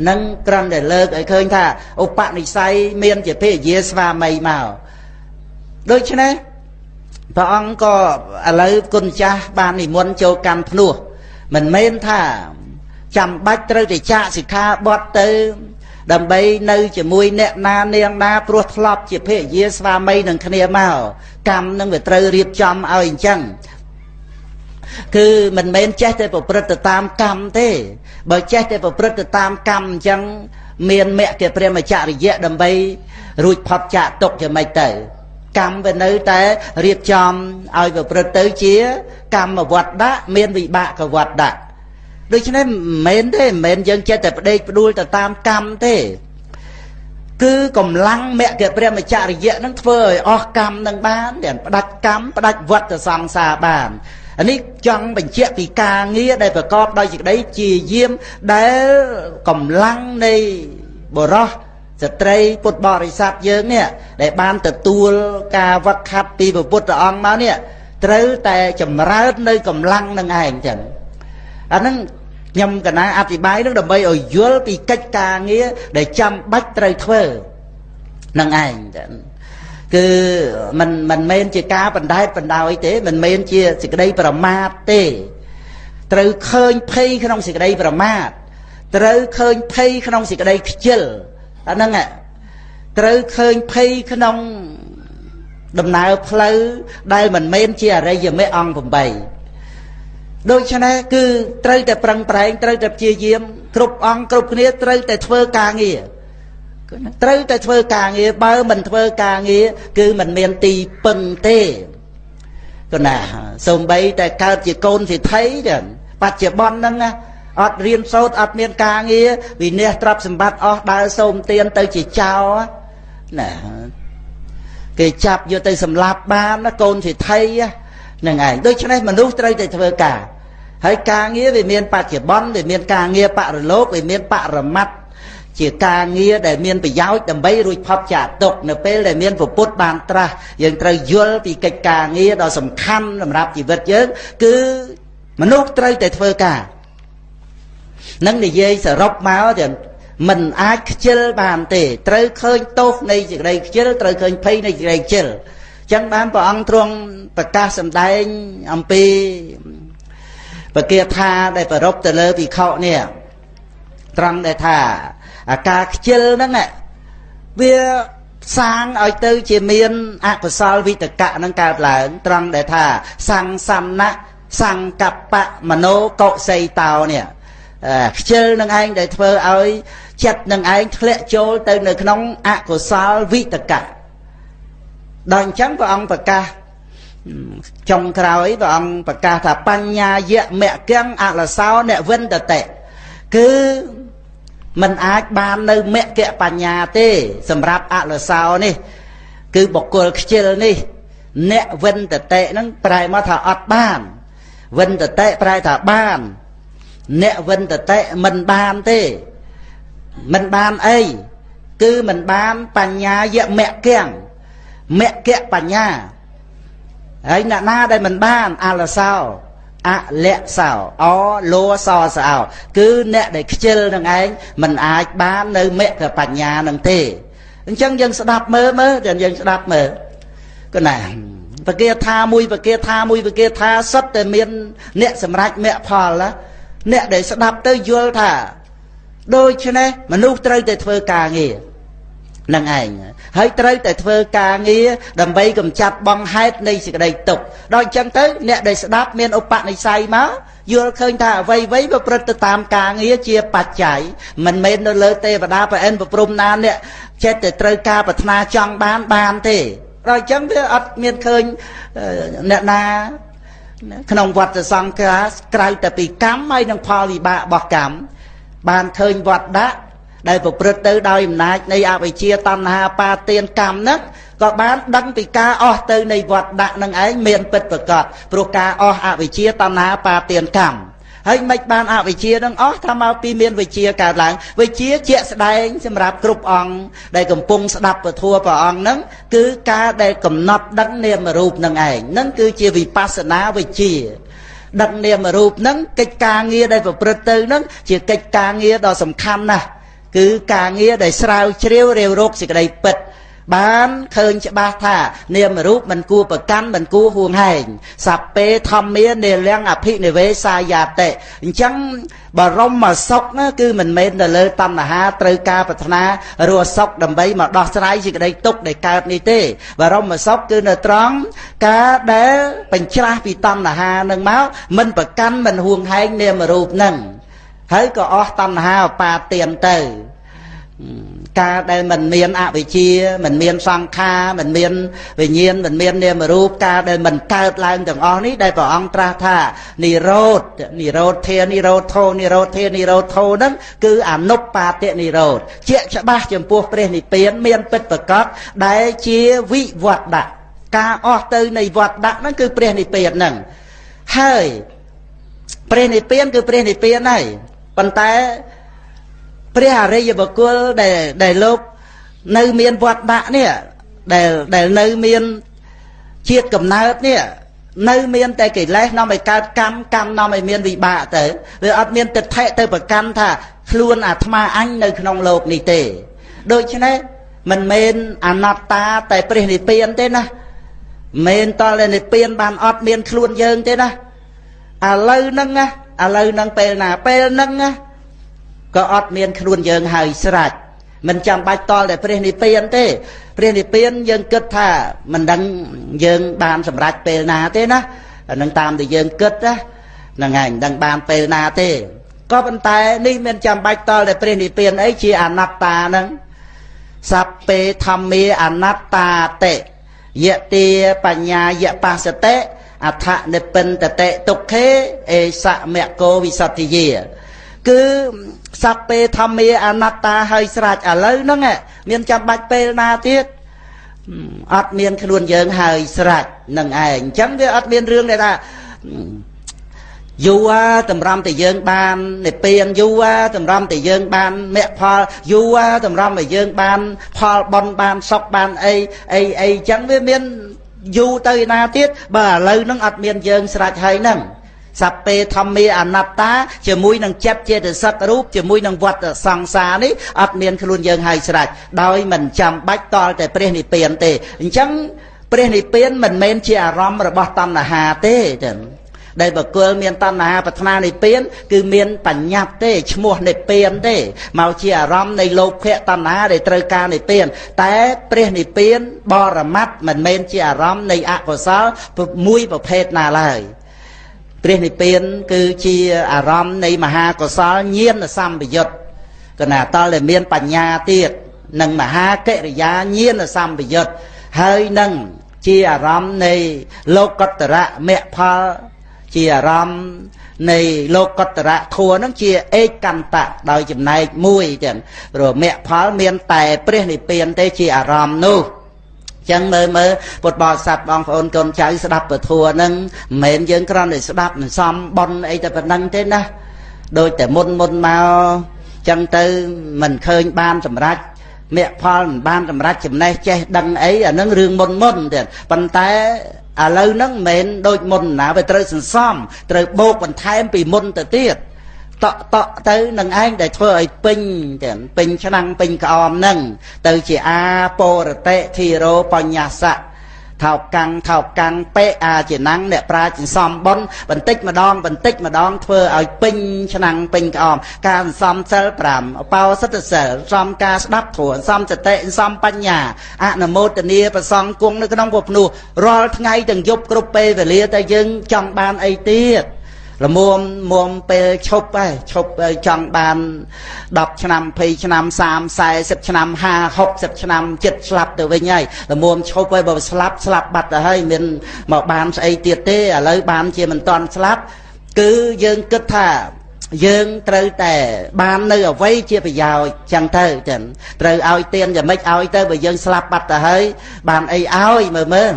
Speaker 1: ហ្នឹងក្រំតែលើកឲ្យឃើញថាឧបនិស្ស័យមានជាភរិយាស្វាមីមកដូច្នេះព្រះអង្គក៏ឥឡូវគុណចាស់បាននិមន្តចូលកម្មភ្នោះមិនមែនថាចាំបាច់ត្រូវតែចាកសិក្ខាបទទៅ ដើម្បីនៅជាមួយអ្នកណានាងណាព្រោះធ្លាប់ជាភរិយាស្វាមីនឹងគ្នាមកកម្មនឹងវាត្រូវរៀបចំឲ្យអញ្ចឹង គឺមិនមែនចេះតែប្រព្រឹត្តទៅតាមកម្មទេ បើចេះតែប្រព្រឹត្តទៅតាមកម្មអញ្ចឹងមានមគ្គព្រះមច្ចរិយៈដើម្បីរួចផុតចាកទុកយ៉ាងម៉េចទៅកម្មវានៅតែរៀបចំឲ្យប្រព្រឹត្តទៅជា កម្មវត្តដាក់មានវិបាកវត្តដាក់ដូច្នេះមិនមែនទេមិនមែនយើងចេះតែផ្ដេកផ្ដួលទៅតាមកម្មទេគឺកម្លាំងមគ្គព្រះមច្ចរិយៈនឹងធ្វើឲ្យអស់កម្មនឹងបានដែលផ្ដាច់កម្មផ្ដាច់វត្តសង្សារបាន អានេះចង់បញ្ជាក់ពីការងារដែលប្រកបដោយសេចក្តីជាយាមដែលកម្លាំងនៃបរោះស្ត្រីពុទ្ធបរិស័ទយើងនេះដែលបានទទួលការវឹកហាត់ពីព្រះពុទ្ធអង្គមកនេះត្រូវតែចម្រើននៅកម្លាំងនឹងឯងចឹងអាហ្នឹងខ្ញុំកណាអធិប្បាយនឹងដើម្បីឲ្យយល់ពីកិច្ចការងារដែលចាំបាច់ត្រូវធ្វើនឹងឯងចឹង គឺមិនមិនមែនជាការបណ្ដែតបណ្ដោយទេ មិនមែនជាសេចក្តីប្រមាទទេ ត្រូវឃើញភ័យក្នុងសេចក្តីប្រមាទត្រូវឃើញភ័យក្នុងសេចក្តីខ្ជិលអាហ្នឹងត្រូវឃើញភ័យក្នុងដំណើរផ្លូវដែលមិនមែនជាអរិយមេអង្គ8ដូច្នេះគឺត្រូវតែប្រឹងប្រែងត្រូវតែព្យាយាមគ្រប់អង្គគ្រប់គ្នាត្រូវតែធ្វើការងារ ត្រូវតែធ្វើការងារបើមិនធ្វើការងារគឺមិនមានទីពឹងទេគណាសំបីតែកើតជាកូនសិទ្ធិចឹងបច្ចុប្បន្នហ្នឹងណាអត់រៀនសូត្រអត់មានការងារវិន័យទ្រព្យសម្បត្តិអស់ដើរសូមទានទៅជាចោលណាគេចាប់យកទៅសម្លាប់បានណាកូនសិទ្ធិហ្នឹងឯងដូច្នេះមនុស្សត្រូវតែធ្វើការហើយការងារវាមានបច្ចុប្បន្នវាមានការងារបរលោកវាមានបរមត្ត ជាការងារដែលមានប្រយោជន៍ដើម្បីរួចផុតចាកទុកនៅពេលដែលមានពុទ្ធបានត្រាស់យើងត្រូវយល់ពីកិច្ចការងារដ៏សំខាន់សម្រាប់ជីវិតយើងគឺមនុស្សត្រូវតែធ្វើការនឹងនិយាយសរុបមកទាំងមិនអាចខ្ជិលបានទេត្រូវឃើញទោសនៃសេចក្តីខ្ជិលត្រូវឃើញភ័យនៃសេចក្តីខ្ជិលចឹងបានព្រះអង្គទ្រង់ប្រកាសសម្ដែងអំពីបកាថាដែលប្រពទៅលើភិក្ខុនេះត្រង់ដែលថា អាការខ្ជិលហ្នឹងវាសាងឲ្យទៅជាមានអកុសលវិតកៈនឹងកើតឡើង ត្រង់ដែលថាសង្សំណៈសង្កបៈមโนកុសីតោនេះខ្ជិលនឹងឯងដែលធ្វើឲ្យចិត្តនឹងឯងធ្លាក់ចូលទៅនៅក្នុងអកុសលវិតកៈដល់អញ្ចឹងព្រះអង្គប្រកាសចុងក្រោយព្រះអង្គប្រកាសថាបញ្ញាយៈមគ្គំអលសោអ្នកវិនតតិគឺ มันអាចបាននៅមគ្គបញ្ញាទេ សម្រាប់អលសោនេះ គឺបុគ្គលខ្ជិលនេះ អ្នកវិនតតិហ្នឹងប្រែមកថាអត់បាន វិនតតិប្រែថាបាន អ្នកវិនតតិមិនបានទេមិនបានអីគឺមិនបានបញ្ញាយមគ្គំមគ្គបញ្ញាហើយអ្នកណាដែលមិនបានអលសោ អលៈសោអលសសោគឺអ្នកដែលខ្ជិលនឹងឯងមិនអាចបាននៅមគ្គបញ្ញានឹងទេអញ្ចឹងយើងស្ដាប់មើលមើលយើងស្ដាប់មើលគណាបកាថាមួយបកាថាមួយបកាថាសុទ្ធតែមាន អ្នកសម្រេចមគ្គផលណាអ្នកដែលស្ដាប់ទៅយល់ថាដូច្នេះមនុស្សត្រូវតែធ្វើការងារ នឹងឯងហើយត្រូវតែធ្វើការងារដើម្បីកម្ចាត់បងហេតុនៃសេចក្តីទុក្ខដល់អញ្ចឹងទៅអ្នកដែលស្ដាប់មានឧបនិស្ស័យមកយល់ឃើញថាអ្វីអ្វីប្រព្រឹត្តទៅតាមការងារជាបច្ច័យមិនមែននៅលើទេវតាប្រអិនប្រព្រំណាអ្នកចិត្តតែត្រូវការប្រាថ្នាចង់បានបានទេដល់អញ្ចឹងវាអត់មានឃើញអ្នកណាក្នុងវត្តសង្ខារក្រៅតែពីកម្មហើយនឹងផលវិបាករបស់កម្មបានឃើញវត្តដាក់ ដែលប្រព្រឹត្តទៅដោយអំណាចនៃអវិជ្ជាតណ្ហាបាទានកម្មហ្នឹងក៏បានដឹងពីការអស់ទៅនៃវត្តដាក់នឹងឯងមានពិតប្រកបព្រោះការអស់អវិជ្ជាតណ្ហាបាទានកម្មហើយមិនបានអវិជ្ជានឹងអស់ថាមកពីមានវិជ្ជាកើតឡើងវិជ្ជាជាក់ស្ដែងសម្រាប់គ្រប់អង្គដែលកំពុងស្ដាប់ពធัวព្រះអង្គនឹងគឺការដែលកំណត់ដឹងនាមរូបនឹងឯងនឹងគឺជាវិបស្សនាវិជ្ជាដឹកនាមរូបនឹងកិច្ចការងារដែលប្រព្រឹត្តទៅនឹងជាកិច្ចការងារដ៏សំខាន់ណាស់ គឺការងារដែលស្រាវជ្រាវរាវរកសេចក្តីពិតបានឃើញច្បាស់ថានាមរូបមិនគួរប្រកាន់មិនគួរហួងហែងសពេធម្មានិលំអភិនិវេសាយាតិអញ្ចឹងបរមសុខណាគឺមិនមែនទៅលើតណ្ហាត្រូវការប្រាថ្នារស់សុខដើម្បីមកដោះស្រាយសេចក្តីទុក្ខដែលកើតនេះទេ បរមសុខគឺនៅត្រង់ការដែលបញ្ច្រាស់ពីតណ្ហានឹងមកមិនប្រកាន់មិនហួងហែងនាមរូបនឹង ហើយក៏អស់តណ្ហាឧបាទានទៅការដែលមិនមានអវិជ្ជាមិនមានសង្ខារមិនមានវិញ្ញាណមិនមាននាមរូបការដែលមិនកើតឡើងទាំងអស់នេះដែលព្រះអង្គត្រាស់ថានិរោធនិរោធធានិរោធោនិរោធធានិរោធោហ្នឹងគឺអនុបាតិនិរោធជាក់ច្បាស់ចំពោះព្រះនិព្វានមានពិតប្រកបដែលជាវិវត្តៈការអស់ទៅនៃវត្តដាក់ហ្នឹងគឺព្រះនិព្វានហ្នឹងហើយព្រះនិព្វានគឺព្រះនិព្វានហើយ ប៉ុន្តែព្រះអរិយបុគ្គលដែលដែលលោកនៅមានវត្តដាក់នេះដែលដែលនៅមានជាតិកំណើតនេះនៅមានតែកិលេសនាំឲ្យកើតកម្មកម្មនាំឲ្យមានវិបាកទៅវាអត់មានទិដ្ឋិទៅប្រកាន់ថាខ្លួនអាត្មាអញនៅក្នុងលោកនេះទេដូច្នេះមិនមែនអនត្តាតែព្រះនិព្វានទេណាមិនតលនិព្វានបានអត់មានខ្លួនយើងទេណាឥឡូវហ្នឹងណា ឥឡូវហ្នឹងពេលណាពេលហ្នឹងណាក៏អត់មានខ្លួនយើងហើយស្រេចមិនចាំបាច់តល់តែព្រះនិព្វានទេព្រះនិព្វានយើងគិតថាមិនដឹងយើងបានសម្រេចពេលណាទេណាអានឹងតាមដែលយើងគិតណាហ្នឹងហើយមិនដឹងបានពេលណាទេក៏ប៉ុន្តែនេះមិនចាំបាច់តល់តែព្រះនិព្វានអីជាអនត្តាហ្នឹងសัพពេធម្មាអនត្តាតិយតិបញ្ញាយបស្សតិ អដ្ឋនិពិនតតិទុក្ខេអេសមគោវិសទ្ធិយាគឺសัพពេធម្មាអនត្តាហើយស្រេចឥឡូវហ្នឹងមានចាំបាច់ពេលណាទៀតអត់មានខ្លួនយើងហើយស្រេចនឹងឯងអញ្ចឹងវាអត់មានរឿងដែលថាយូរតម្រាំតែយើងបាននិព្វានយូរតម្រាំតែយើងបានមគ្គផលយូរតម្រាំតែយើងបានផលបន់បានសុខបានអីអីអីអញ្ចឹងវាមាន យូរទៅឯណាទៀតបើឥឡូវហ្នឹងអត់មានយើងស្រេចហើយហ្នឹងសัพពេធម្មាអនត្តាជាមួយនឹងចិត្តចេតសិករូបជាមួយនឹងវត្តសង្សារនេះអត់មានខ្លួនយើងហើយស្រេចដោយមិនចាំបាច់តល់តែព្រះនិព្វានទេអញ្ចឹងព្រះនិព្វានមិនមែនជាអារម្មណ៍របស់តណ្ហាទេចឹង ដែលបកុលមានតណ្ហាប្រាថ្នានិព្វានគឺមានបញ្ញត្តិទេឈ្មោះនិព្វានទេមកជាអារម្មណ៍នៃលោភៈតណ្ហាដែលត្រូវការនិព្វាន តែព្រះនិព្វានបរមត្តមិនមែនជាអារម្មណ៍នៃអកុសលមួយប្រភេទណាឡើយព្រះនិព្វានគឺជាអារម្មណ៍នៃមហាកុសលញាណសម្បយុទ្ធកណាតលដែលមានបញ្ញាទៀតនិងមហាកិរិយាញាណសម្បយុទ្ធហើយនឹងជាអារម្មណ៍នៃលោកតរៈមគ្គផល ជាអារម្មណ៍នៃលោកតរៈធัวនឹងជាឯកន្តៈដោយចំណែកមួយចឹងព្រោះមគ្គផលមានតែព្រះនិព្វានទេជាអារម្មណ៍នោះចឹងមើលមើលពុទ្ធបរិស័ទបងប្អូនកូនចៅស្ដាប់ពធัวហ្នឹងមិនមែនយើងគ្រាន់តែស្ដាប់មិនសមប៉ុនអីតែប៉ុណ្្នឹងទេណាដូចតែមុនមុនមកចឹងទៅមិនឃើញបានសម្រេចមគ្គផលមិនបានសម្រេចចំណេះចេះដឹងអីអានឹងរឿងមុនមុនទៀតប៉ុន្តែ ឥឡូវហ្នឹងមិនមែនដូចមុនណាវាត្រូវសន្សំត្រូវបោកបន្ថែមពីមុនទៅទៀតតក់តក់ទៅនឹងឯងដែលធ្វើឲ្យពេញទាំងពេញឆ្នាំងពេញក្អមនឹងទៅជាអាពរតិធិរោបញ្ញសៈ ថោកាំងថោកាំងពេអាជាណាំងអ្នកប្រាជ្ញសំបុនបន្តិចម្ដងបន្តិចម្ដងធ្វើឲ្យពេញឆ្នាំងពេញក្អមការសំសិល5បោសិទ្ធសិលសំការស្ដាប់ធម៌សំសតិសំបញ្ញាអនុមោទនាប្រសងគង់នៅក្នុងពុភ្នោះរាល់ថ្ងៃទាំងយប់គ្រប់ពេលវេលាតែយើងចង់បានអីទៀត ល្មមមុំពេលឈប់ហើយឈប់ចង់បាន10ឆ្នាំ20ឆ្នាំ30 40ឆ្នាំ50 60ឆ្នាំចិត្តស្លាប់ទៅវិញហើយល្មមឈប់ហើយបើស្លាប់ស្លាប់បាត់ទៅហើយមានមកបានស្អីទៀតទេឥឡូវបានជាមិនតន់ស្លាប់គឺយើងគិតថាយើងត្រូវតែបាននៅអវ័យជាប្រយោជន៍ចឹងទៅចឹងត្រូវឲ្យទៀនយ៉ាងម៉េចឲ្យទៅបើយើងស្លាប់បាត់ទៅហើយបានអីឲ្យមើលមើល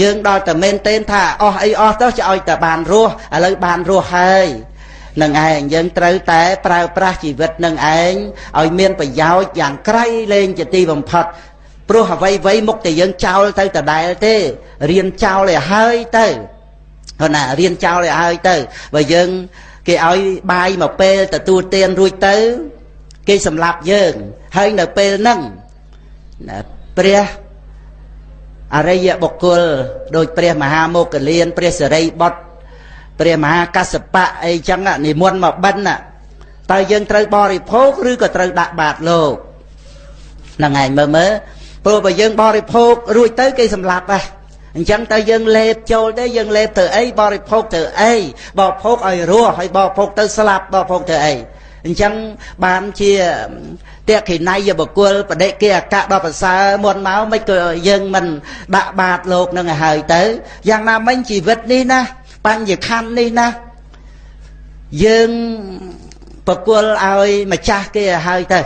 Speaker 1: យើងដល់តែមែនទែនថាអស់អីអស់ទៅจะឲ្យតែបានរស់ឥឡូវបានរស់ហើយនឹងឯងយើងត្រូវតែប្រើប្រាស់ជីវិតនឹងឯងឲ្យមានប្រយោជន៍យ៉ាងក្រៃលែងជាទីបំផុតព្រោះអ្វីអ្វីមុខតែយើងចោលទៅដដែលទេរៀនចោលឲ្យហើយទៅគាត់ណារៀនចោលឲ្យហើយទៅបើយើងគេឲ្យបាយមកពេលទទួលទានរួចទៅ គេសម្លាប់យើងហើយនៅពេលហ្នឹងព្រះ អរិយបុគ្គលដោយព្រះមហាមោគលានព្រះសិរីបុត្រព្រះមហាកសបៈអីចឹងនិមន្តមកបិណ្ឌតើយើងត្រូវបរិភោគឬក៏ត្រូវដាក់បាតលោកហ្នឹងឯងមើលមើលព្រោះបើយើងបរិភោគរួចទៅគេសម្លាប់ហ่ะអញ្ចឹងតើយើងលេបចូលទេយើងលេបទៅអីបរិភោគទៅអីបរិភោគឲ្យរស់ហើយបរិភោគទៅស្លាប់បរិភោគទៅអីអញ្ចឹងបានជា តេខិណៃយបុគ្គលបដិគេអកៈដល់ប្រសើរមុនមកមិនក៏យើងមិនដាក់បាតលោកនឹងឲ្យហើយទៅយ៉ាងណាមិញជីវិតនេះណាបញ្ញខណ្ឌនេះណាយើងប្រគល់ឲ្យម្ចាស់គេឲ្យហើយទៅ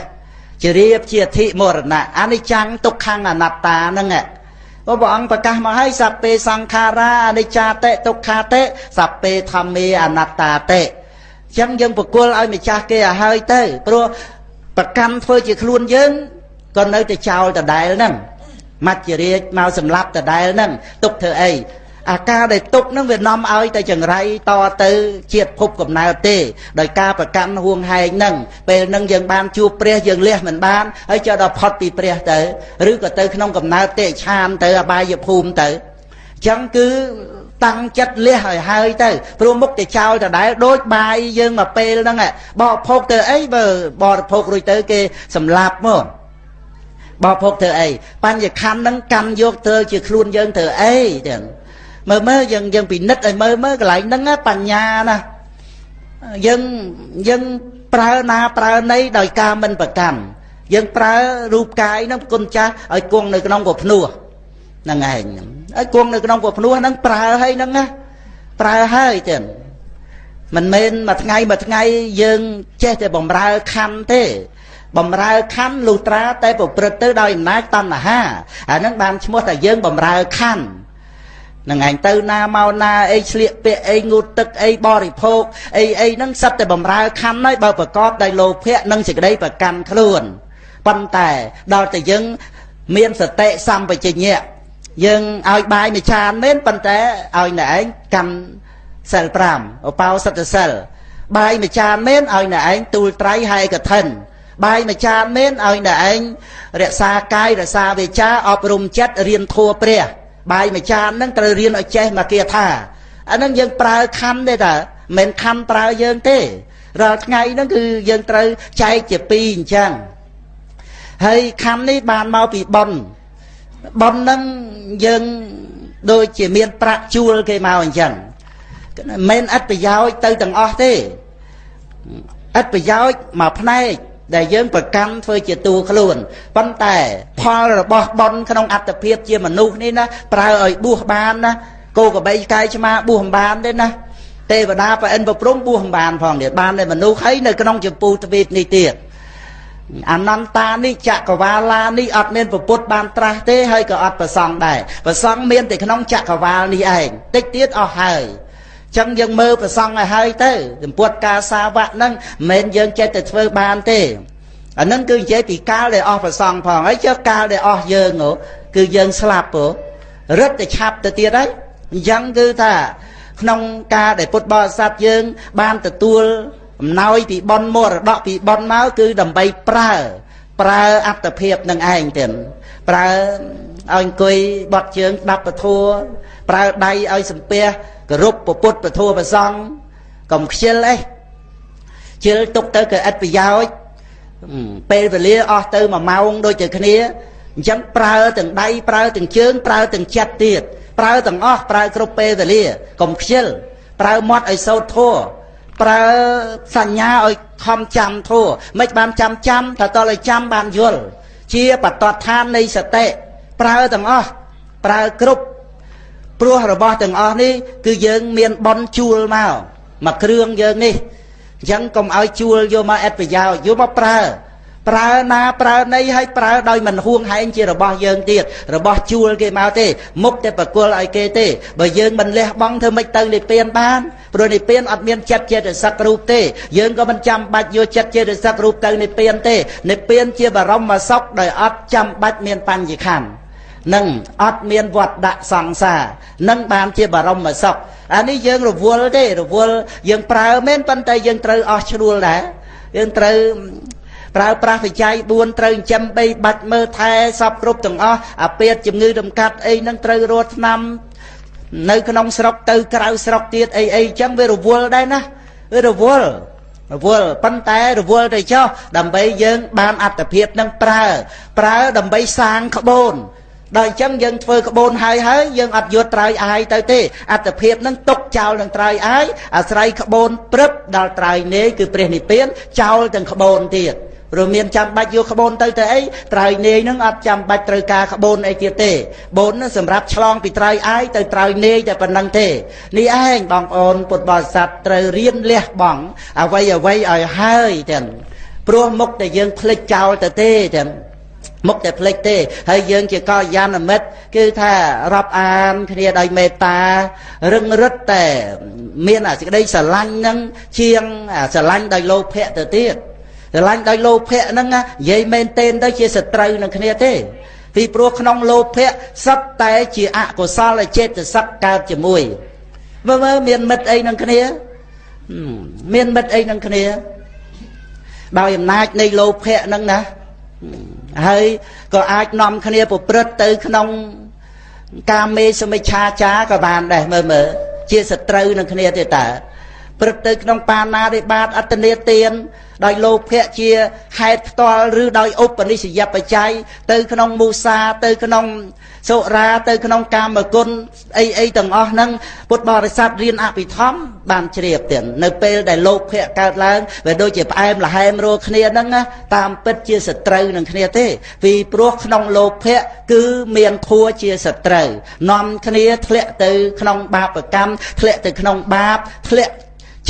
Speaker 1: ជារៀបជាអធិមរណៈអនិច្ចំទុក្ខំអនត្តាហ្នឹងព្រះអង្គប្រកាសមកឲ្យសព្ពេសង្ខារាអនិច្ចាតិទុក្ខាតិសព្ពេធម្មេអនត្តាតិចឹងយើងប្រគល់ឲ្យម្ចាស់គេឲ្យហើយទៅព្រោះ ប្រកម្មធ្វើជាខ្លួនយើងក៏នៅតែចោលដដែលហ្នឹងមច្ចរាជមកសម្លាប់ដដែលហ្នឹងទុកធ្វើអីអាការដែលទុកនឹងវានាំឲ្យតែចង្រៃតទៅជាតិភពកំណើតទេដោយការប្រកាន់ហួងហែងនឹងពេលនឹងយើងបានជួបព្រះយើងលះមិនបានហើយចុះដល់ផុតពីព្រះទៅឬក៏ទៅក្នុងកំណើតទេឆានទៅអបាយភូមិទៅអញ្ចឹងគឺ តាំងចិត្តលះឲ្យហើយទៅព្រោះមុខទៅចោលដដែលដូចបាយយើងមកពេលហ្នឹងបរិភោគទៅអីបើបរិភោគរួចទៅគេសម្លាប់មកបរិភោគទៅអីបញ្ញខណ្ឌហ្នឹងកាន់យកទៅជាខ្លួនយើងទៅអីទាំងមើលមើលយើងយើងពិនិត្យឲ្យមើលមើលកន្លែងហ្នឹងបញ្ញាណាយើងយើងប្រើណាប្រើណីដោយការមិនប្រកាន់យើងប្រើរូបកាយហ្នឹងគុណចាស់ឲ្យគង់នៅក្នុងពភ្នោះហ្នឹងឯងឲ្យគង់នៅក្នុងពភ្នោះហ្នឹងប្រើឲ្យហ្នឹងណាប្រើហើយទៀតមិនមែនមួយថ្ងៃមួយថ្ងៃយើងចេះតែបំរើខណ្ឌទេបំរើខណ្ឌលុត្រាតែប្រព្រឹត្តទៅដោយអំណាចតណ្ហាអាហ្នឹងបានឈ្មោះថាយើងបំរើខណ្ឌនឹងឯងទៅណាមកណាអីឆ្លៀកពាក់អីងូតទឹកអីបរិភោគអីអីហ្នឹងសិតតែបំរើខណ្ឌហើយបើប្រកបដោយលោភៈនិងសេចក្តីប្រកាន់ខ្លួនប៉ុន្តែដល់តែយើងមានសតិសម្បជញ្ញៈ យើងឲ្យបាយមួយចានមែនប៉ុន្តែឲ្យអ្នកឯងកាន់សិល5ឧបោសថសិលបាយមួយចានមែនឲ្យអ្នកឯងទូលត្រៃហែកឋិនបាយមួយចានមែនឲ្យអ្នកឯងរក្សាកាយរក្សាវាចាអប់រំចិត្តរៀនធัวព្រះ បាយមួយចានហ្នឹងត្រូវរៀនឲ្យចេះមកគាថាអាហ្នឹងយើងប្រើខណ្ឌទេតាមិនខណ្ឌប្រើយើងទេរាល់ថ្ងៃហ្នឹងគឺយើងត្រូវចែកជាពីរអញ្ចឹងហើយខណ្ឌនេះបានមកពីប៉ុន ប៉ុនហ្នឹងយើងដូចជាមានប្រាក់ជួលគេមកអញ្ចឹងមិនអត់ប្រយោជន៍ទៅទាំងអស់ទេអត់ប្រយោជន៍មកផ្នែកដែលយើងប្រកាន់ធ្វើជាតួខ្លួនប៉ុន្តែផលរបស់បនក្នុងអត្តភាពជាមនុស្សនេះណាប្រើឲ្យបួសបានណាគោកបីកាយឆ្មាបួសមិនបានទេណាទេវតាប្រអិនប្រព្រំបួសមិនបានផងទៀតបានតែមនុស្សហើយនៅក្នុងចម្ពោះទ្វីបនេះទៀត អនន្តានេះចក្រវាឡានេះអត់មានពុទ្ធបានត្រាស់ទេហើយក៏អត់ប្រសង់ដែរប្រសង់មានតែក្នុងចក្រវាលនេះឯងតិចទៀតអស់ហើយចឹងយើងមើលប្រសង់ឲ្យហើយទៅសម្ពុតការសាវៈហ្នឹងមិនមែនយើងចេះតែធ្វើបានទេអាហ្នឹងគឺនិយាយពីកាលដែលអស់ប្រសង់ផងហើយចុះកាលដែលអស់យើងគឺយើងស្លាប់ពរឹតតែឆាប់ទៅទៀតហើយអញ្ចឹងគឺថាក្នុងការដែលពុទ្ធបរិស័ទយើងបានទទួល អំណោយពីប៉ុនមរតកពីប៉ុនមកគឺដើម្បីប្រើ ប្រើអត្តភាពនឹងឯងទៀតប្រើឲ្យអង្គុយបត់ជើងស្ដាប់ពធัวប្រើដៃឲ្យសំពះគោរពពុទ្ធពធប្រសង់កុំខ្ជិលអីជិលទុកទៅក៏ឥតប្រយោជន៍ពេលវេលាអស់ទៅ1ម៉ោងដូចតែគ្នាអញ្ចឹងប្រើទាំងដៃប្រើទាំងជើងប្រើទាំងចិត្តទៀតប្រើទាំងអស់ប្រើគ្រប់ពេលវេលាកុំខ្ជិលប្រើមាត់ឲ្យសោតធัว ប្រើសញ្ញាឲ្យខំចាំធัวមិនបានចាំចាំតែតឲ្យចាំបានយល់ជាបតតឋាននៃសតិប្រើទាំងអស់ប្រើគ្រប់ព្រោះរបស់ទាំងអស់នេះគឺយើងមានបនជួលមកមកគ្រឿងយើងនេះអញ្ចឹងកុំឲ្យជួលយកមកអត្ថប្រយោជន៍យកមកប្រើ ប្រើណាប្រើណីឲ្យប្រើដោយមិនហួងហែងជារបស់យើងទៀតរបស់ជួលគេមកទេមុខតែប្រគល់ឲ្យគេទេបើយើងមិនលះបង់ធ្វើម៉េចទៅនិព្វានបានព្រោះនិព្វានអត់មានចិត្តចេតសិករូបទេយើងក៏មិនចាំបាច់យកចិត្តចេតសិករូបទៅនិព្វានទេនិព្វានជាបរមសុខដោយអត់ចាំបាច់មានបញ្ញខណ្ឌនឹងអត់មានវត្តដាក់សង្សារនឹងបានជាបរមសុខអានេះយើងរវល់ទេរវល់យើងប្រើមែនប៉ុន្តែយើងត្រូវអស់ឈ្នួលដែរយើងត្រូវ ប្រើប្រាស់បច្ច័យ4ត្រូវចិញ្ចឹមបីបាច់មើលថែសពគ្រប់ទាំងអស់អាពាតជំងឺដំកាត់អីហ្នឹងត្រូវរត់ឆ្នាំនៅក្នុងស្រុកទៅក្រៅស្រុកទៀតអីអីចឹងវារវល់ដែរណាវារវល់រវល់ប៉ុន្តែរវល់ទៅចោះដើម្បីយើងបានអត្តភាពនឹងប្រើ ប្រើដើម្បីសាងក្បូនដល់អញ្ចឹងយើងធ្វើក្បូនហើយហើយយើងអត់យកត្រើយអាយទៅទេអត្តភាពនឹងຕົកចោលនឹងត្រើយអាយអាស្រ័យក្បូនព្រឹបដល់ត្រើយនេគឺព្រះនិព្វានចោលទាំងក្បូនទៀត ព្រោះមានចាំបាច់យកក្បូនទៅទៅអីត្រើយនេនឹងអត់ចាំបាច់ត្រូវការក្បូនអីទៀតទេបូនសម្រាប់ឆ្លងពីត្រើយអាយទៅត្រើយនេតែប៉ុណ្្នឹងទេនេះឯងបងប្អូនពុទ្ធបរិស័ទត្រូវរៀនលះបង់អ្វីអ្វីឲ្យហើយទាំងព្រោះមុខតែយើងភ្លេចចោលទៅទេទាំងមុខតែភ្លេចទេហើយយើងជាកល្យាណមិត្តគឺថារាប់អានគ្នាដោយមេត្តារឹងរឹតតែមានអាសេចក្តីស្រឡាញ់នឹងជាងស្រឡាញ់ដោយលោភៈទៅទៀត ស្រឡាញ់ដោយលោភៈហ្នឹងនិយាយមែនទែនទៅជាសត្រូវនឹងគ្នាទេ ពីព្រោះក្នុងលោភៈសត្វតែជាអកុសលចេតសិកកើតជាមួយមើលមើលមានមិត្តអីនឹងគ្នាមានមិត្តអីនឹងគ្នា ដោយអំណាចនៃលោភៈហ្នឹងណាហើយក៏អាចនាំគ្នាប្រព្រឹត្តទៅក្នុងកាមេសមិច្ឆាចាក៏បានដែរមើលមើលជាសត្រូវនឹងគ្នាទេតើព្រឹត្តទៅក្នុងបាណារិបាតអត្តនេទាន ដោយលោភៈជាហេតុផ្ទាល់ឬដោយឧបនិស្សយបច្ច័យទៅក្នុងមូសាទៅក្នុងសុរាទៅក្នុងកាមគុណអីអីទាំងអស់ហ្នឹងពុទ្ធបរិស័ទរៀនអភិធម្មបានជ្រាបទៀតនៅពេលដែលលោភៈកើតឡើងវាដូចជាផ្អែមល្ហែមរកគ្នាហ្នឹងតាមពិតជាសត្រូវនឹងគ្នាទេពីព្រោះក្នុងលោភៈគឺមានធัวជាសត្រូវនាំគ្នាធ្លាក់ទៅក្នុងបាបកម្មធ្លាក់ទៅក្នុងបាបធ្លាក់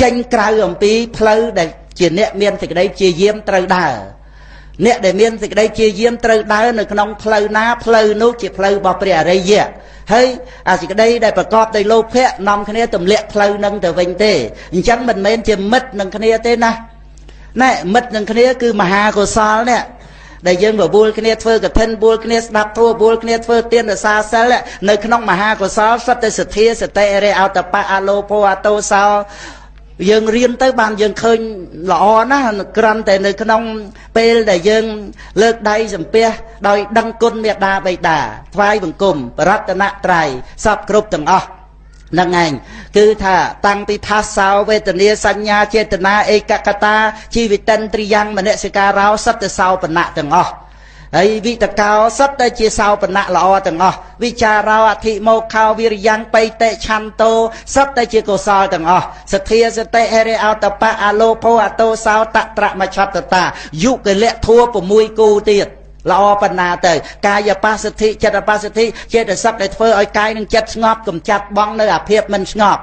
Speaker 1: ចេញក្រៅអំពីផ្លូវដែល ជាអ្នកមានសេចក្តីជាយាមត្រូវដើរអ្នកដែលមានសេចក្តីជាយាមត្រូវដើរនៅក្នុងផ្លូវណាផ្លូវនោះជាផ្លូវរបស់ព្រះអរិយៈហើយអាសេចក្តីដែលប្រកបដោយលោភៈនាំគ្នាទម្លាក់ផ្លូវនឹងទៅវិញទេអញ្ចឹងមិនមែនជាមិត្តនឹងគ្នាទេណាណែមិត្តនឹងគ្នាគឺមហាកុសលនេះដែលយើងបបួលគ្នាធ្វើកឋិនបួលគ្នាស្ដាប់ធម៌បួលគ្នាធ្វើទានរសាសិលនៅក្នុងមហាកុសលសត្វតែសទ្ធាសតិរិអតបៈអលោភអតោសោ យើងរៀនទៅបានយើងឃើញល្អណាស់ក្រាន់តែនៅក្នុង ពេលដែលយើង លើកដៃសំពះដោយដឹងគុណមេត្តាបិតាថ្វាយបង្គំបរតនត្រ័យសពគ្រប់ទាំងអស់នឹងឯងគឺថាតាំងពីផាសោវេទនាសញ្ញាចេតនាឯកកតាជីវិតិនទ្រិយ៉ាងមនសិការោសត្វសោបណៈទាំងអស់ ហើយវិតកោសត្វតែជាសោបណៈល្អទាំងអស់វិចារោអធិមោខោវិរិយ៉ាងបៃតេឆន្ទោសត្វតែជាកុសលទាំងអស់សទ្ធាសតិហេរិអតបៈអលោភោអតោសោតត្រមច្ឆតតាយុគលៈធัว6គូទៀតល្អបណ្ណាទៅ កាយបស្សទ្ធិចិត្តបស្សទ្ធិចេតសិកដែលធ្វើឲ្យកាយនឹងចិត្តស្ងប់កំចាត់បងនៅអាភាពមិនស្ងប់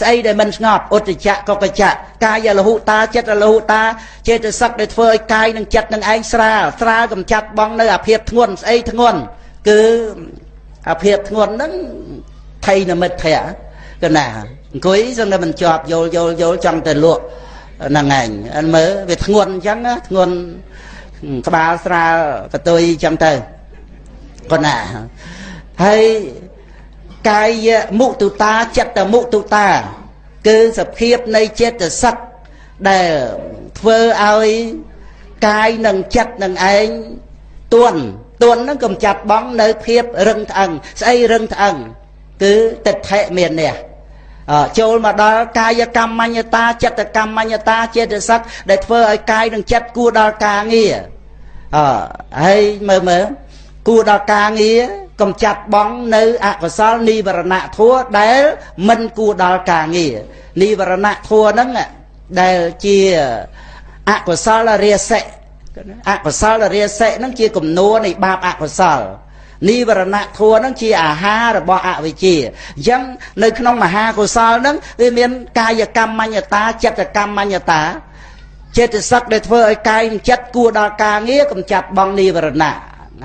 Speaker 1: ស្អីដែលមិនស្ងប់ឧត្តចៈកកចៈកាយលហុតាចិត្តលហុតាចេតសិកដែលធ្វើឲ្យកាយនឹងចិត្តនឹងឯងស្រាលស្រាលកំចាត់បងនៅអាភាពធ្ងន់ស្អីធ្ងន់គឺអាភាពធ្ងន់ហ្នឹងថៃនិមិត្តភៈកណាអង្គុយសឹងតែមិនជាប់យល់យល់យល់ចង់តែលក់ហ្នឹងឯងអិនមើលវាធ្ងន់អញ្ចឹងធ្ងន់ក្បាលស្រាលកតុយអញ្ចឹងទៅកណាហើយ កាយមុទុតាចិត្តមុទុតា គឺសភាពនៃចិត្តសឹកដែលធ្វើឲ្យកាយនិងចិត្តនឹងឯងទន់ទន់នឹងកំចាត់បងនៅភាពរឹងត្អឹងស្អីរឹងត្អឹងគឺទិដ្ឋិមាននេះចូលមកដល់កាយកម្មញ្ញតាចិត្តកម្មញ្ញតាចេតសិកដែលធ្វើឲ្យកាយនិងចិត្តគួរដល់ការងារអហើយមើលមើលគួរដល់ការងារ កំចាត់បងនៅអកុសលនិវរណៈធัวដែលមិនគួរដល់ការងារនិវរណៈធัวហ្នឹងដែលជាអកុសលរាសិអកុសលរាសិហ្នឹងជាគំនួននៃបាបអកុសលនិវរណៈធัวហ្នឹងជាអាហាររបស់អវិជ្ជាអញ្ចឹងនៅក្នុងមហាកុសលហ្នឹងវាមានកាយកម្មញ្ញតាចិត្តកម្មញ្ញតាចេតសិកដែលធ្វើឲ្យកាយនិងចិត្តគួរដល់ការងារកំចាត់បងនិវរណៈ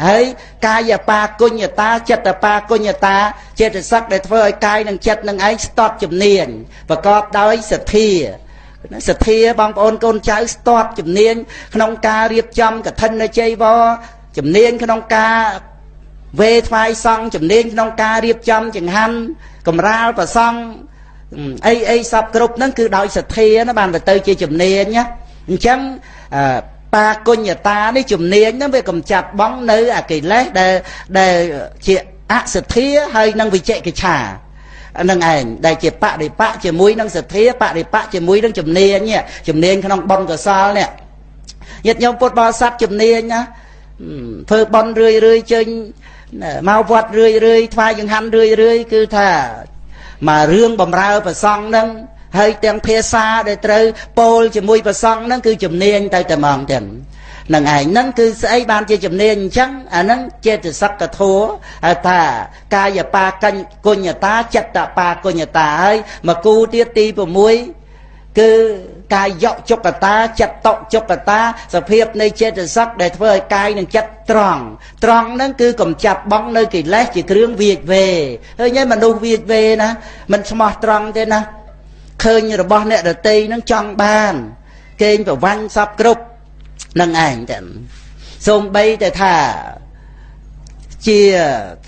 Speaker 1: ហើយកាយបាគុញ្ញតាចិត្តបាគុញ្ញតាចេតសិកដែលធ្វើឲ្យកាយនិងចិត្តនឹងឯងស្ទាត់ជំនាញប្រកបដោយសទ្ធាសទ្ធាបងប្អូនកូនចៅស្ទាត់ជំនាញក្នុងការរៀបចំកឋិនជ័យវរជំនាញក្នុងការវេថ្វាយសង់ជំនាញក្នុងការរៀបចំចង្ហាន់កំរាលប្រសង់អីអីសពគ្រប់ហ្នឹងគឺដោយសទ្ធាណាបានទៅជាជំនាញណាអញ្ចឹងប បាគុញ្ញតានេះជំនាញហ្នឹងវាកំចាត់បងនៅអកិលេសដែលដែលជាអសទ្ធាហើយនឹងវិជកិច្ឆានឹងឯងដែលជាបរិបៈជាមួយនឹងសទ្ធាបរិបៈជាមួយនឹងជំនាញជំនាញក្នុងបុណ្យកុសលនេះញាតិញោមពុទ្ធបរិស័ទជំនាញណាធ្វើបុណ្យរឿយរឿយចេញមកវត្តរឿយរឿយថ្វាយចង្ហាន់រឿយរឿយគឺថាមករឿងបំរើប្រសង់នឹង ហើយទាំងភាសាដែលត្រូវពោលជាមួយប្រសង់ហ្នឹងគឺជំនាញទៅតែហ្មងទាំងនឹងឯងហ្នឹងគឺស្អីបានជាជំនាញអញ្ចឹងអាហ្នឹងចេតសិកធัวហៅថាកាយបាកញ្ញគុញ្ញតាចិត្តបាគុញ្ញតាហើយមកគូទៀតទី6គឺកាយជកតាចិត្តជកតាសភាពនៃចេតសិកដែលធ្វើឲ្យកាយនិងចិត្តត្រង់ត្រង់ហ្នឹងគឺកំចាត់បងនៅកិលេសជាគ្រឿងវាចវេហើយញ៉ែមនុស្សវាចវេណាមិនស្មោះត្រង់ទេណា ឃើញរបស់អ្នកដតីនឹងចង់បាន គេងប្រវាញ់សពគ្រប់នឹងឯងតែសូម្បីតែថាជា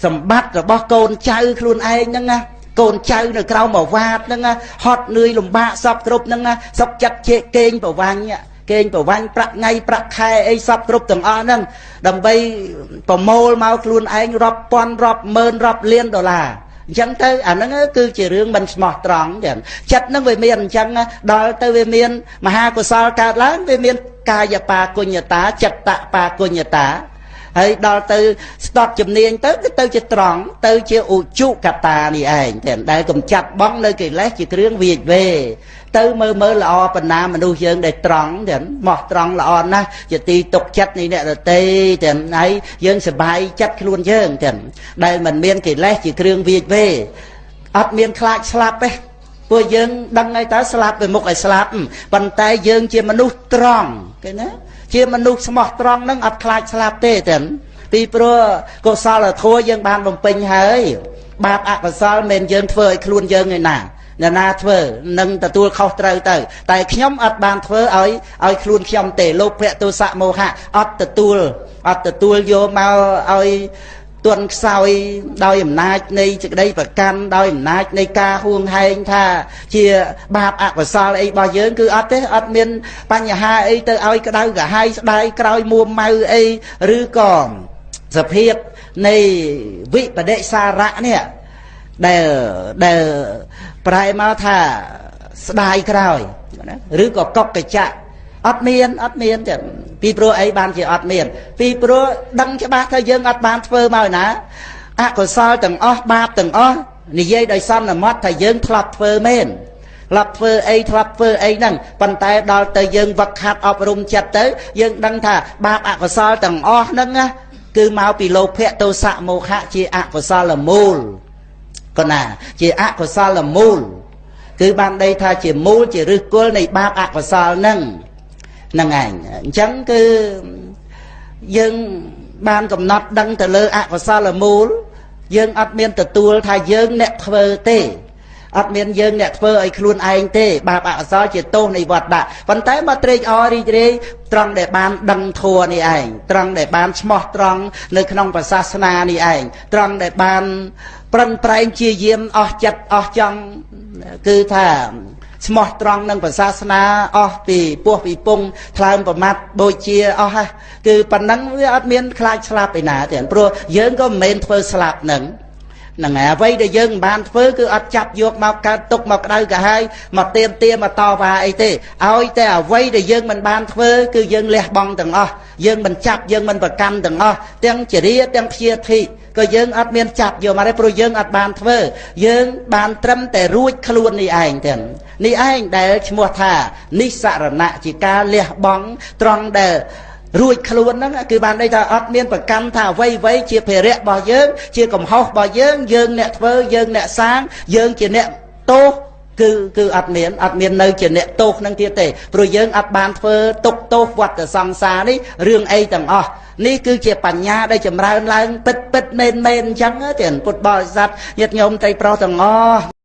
Speaker 1: សម្បត្តិរបស់កូនចៅខ្លួនឯងហ្នឹងណាកូនចៅនៅក្រៅមកវាតហ្នឹងហត់នឿយលំបាកសពគ្រប់ហ្នឹងសុកចិត្តជែកគេងប្រវាញ់គេងប្រវាញ់ប្រាក់ថ្ងៃប្រាក់ខែអីសពគ្រប់ទាំងអស់ហ្នឹងដើម្បីប្រមូលមកខ្លួនឯងរាប់ពាន់រាប់ម៉ឺនរាប់លានដុល្លារ អញ្ចឹងទៅអាហ្នឹងគឺជារឿងមិនស្មោះត្រង់ចឹងចិត្តហ្នឹងវាមានអញ្ចឹងដល់ទៅវាមានមហាកុសលកើតឡើងវាមានកាយបាគុញ្ញតាចិត្តបាគុញ្ញតា ហើយដល់ទៅស្ដប់ជំនាញទៅគឺទៅជាត្រង់ទៅជាឧជុកតានេះឯងតែដែលកំចាត់បងនៅកិលេសជាគ្រឿងវាចវេទៅមើលមើលល្អបណ្ណាមនុស្សយើងដែលត្រង់ទាំងមកត្រង់ល្អណាស់ជាទីទុកចិត្តនៃអ្នករតីទាំងហើយយើងសบายចិត្តខ្លួនយើងទាំងដែលមិនមានកិលេសជាគ្រឿងវាចវេអត់មានខ្លាចស្លាប់ទេពួកយើងដឹងហើយតើស្លាប់ទៅមុខឲ្យស្លាប់ប៉ុន្តែយើងជាមនុស្សត្រង់គេណា ជាមនុស្សស្មោះត្រង់នឹងអត់ខ្លាចស្លាប់ទេទាំងពីព្រោះកុសលធម៌យើងបានបំពេញហើយ បាបអកុសលមិនយើងធ្វើឲ្យខ្លួនយើងឯណាអ្នកណាធ្វើនឹងទទួលខុសត្រូវទៅ តែខ្ញុំអត់បានធ្វើឲ្យឲ្យខ្លួនខ្ញុំទេលោកភៈទោសៈមោហៈអត់ទទួលអត់ទទួលយកមកឲ្យ ទន់ខ្សោយដោយអំណាចនៃសេចក្តីប្រកាន់ដោយអំណាចនៃការហួងហែងថា ជាបាបអកុសលអីរបស់យើងគឺអត់ទេអត់មាន បញ្ហាអីទៅឲ្យក្តៅក្រហាយស្ដាយក្រោយមួម៉ៅអីឬក៏សភាពនៃវិបដិសារៈនេះដែលដែលប្រែមកថាស្ដាយក្រោយណាឬក៏កុកកច្ចៈ អត់មានអត់មានទេពីព្រោះអីបានជាអត់មាន ពីព្រោះដឹងច្បាស់ថាយើងអត់បានធ្វើមកណាអកុសលទាំងអស់បាបទាំងអស់និយាយដោយសន្មត់ថាយើងធ្លាប់ធ្វើមែនធ្លាប់ធ្វើអីធ្លាប់ធ្វើអីហ្នឹងប៉ុន្តែដល់ទៅយើងវឹកហាត់អប់រំចិត្តទៅ យើងដឹងថាបាបអកុសលទាំងអស់ហ្នឹងណាគឺមកពីលោភៈទោសៈមោហៈជាអកុសលមូលកណាជាអកុសលមូល គឺបានដីថាជាមូលជាឫសគល់នៃបាបអកុសលហ្នឹង ហ្នឹងឯងអញ្ចឹងគឺយើងបានកំណត់ដឹងទៅលើអកុសលមូល យើងអត់មានទទួលថាយើងអ្នកធ្វើទេអត់មានយើងអ្នកធ្វើឲ្យខ្លួនឯងទេ បាបអកុសលជាទោសនៃវត្តដាក់ប៉ុន្តែមកត្រេកអររីករាយត្រង់ដែលបានដឹងធัวនេះឯងត្រង់ដែលបានឆ្មោះត្រង់នៅក្នុងប្រសាសនានេះឯងត្រង់ដែលបាន ប្រឹងប្រែងជាយាមអស់ចិត្តអស់ចង់គឺថា ស្មោះត្រង់នឹងប្រសាសនាអស់ពីពោះពីពងថ្លើមប្រមាត់ដូចជាអស់ហ្នឹងគឺប៉ុណ្ណឹងវាអត់មានខ្លាចស្លាប់ឯណាទេព្រោះយើងក៏មិនមែនធ្វើស្លាប់នឹងហ្នឹងហើយអ្វីដែលយើងមិនបានធ្វើគឺអត់ចាប់យកមកកើតទុកមកក្តៅកាហាយមកទៀមទាមកតវ៉ាអីទេឲ្យតែអ្វីដែលយើងមិនបានធ្វើគឺយើងលះបង់ទាំងអស់យើងមិនចាប់យើងមិនប្រកាន់ទាំងអស់ទាំងចរិយាទាំងព្យាធិក៏យើងអត់មានចាប់យកមកទេព្រោះយើងអត់បានធ្វើយើងបានត្រឹមតែរួចខ្លួននេះឯងទាំងនេះឯងដែលឈ្មោះថានិសរណៈជាការលះបង់ត្រង់ដែល រួចខ្លួនហ្នឹងគឺបានន័យថាអត់មានប្រកាន់ថាអ្វីអ្វីជាភារៈរបស់យើង ជាកំហុសរបស់យើង យើងអ្នកធ្វើយើងអ្នកសាងយើងជាអ្នកទោសគឺគឺអត់មានអត់មាននៅជាអ្នកទោសនឹងទៀតទេព្រោះយើងអត់បានធ្វើទុកទោសវត្តសង្សារនេះរឿងអីទាំងអស់នេះគឺជាបញ្ញាដែលចម្រើនឡើងពិតពិតមែនមែនអញ្ចឹងទេពុទ្ធបរិស័ទញាតិញោមត្រីប្រុសទាំងអស់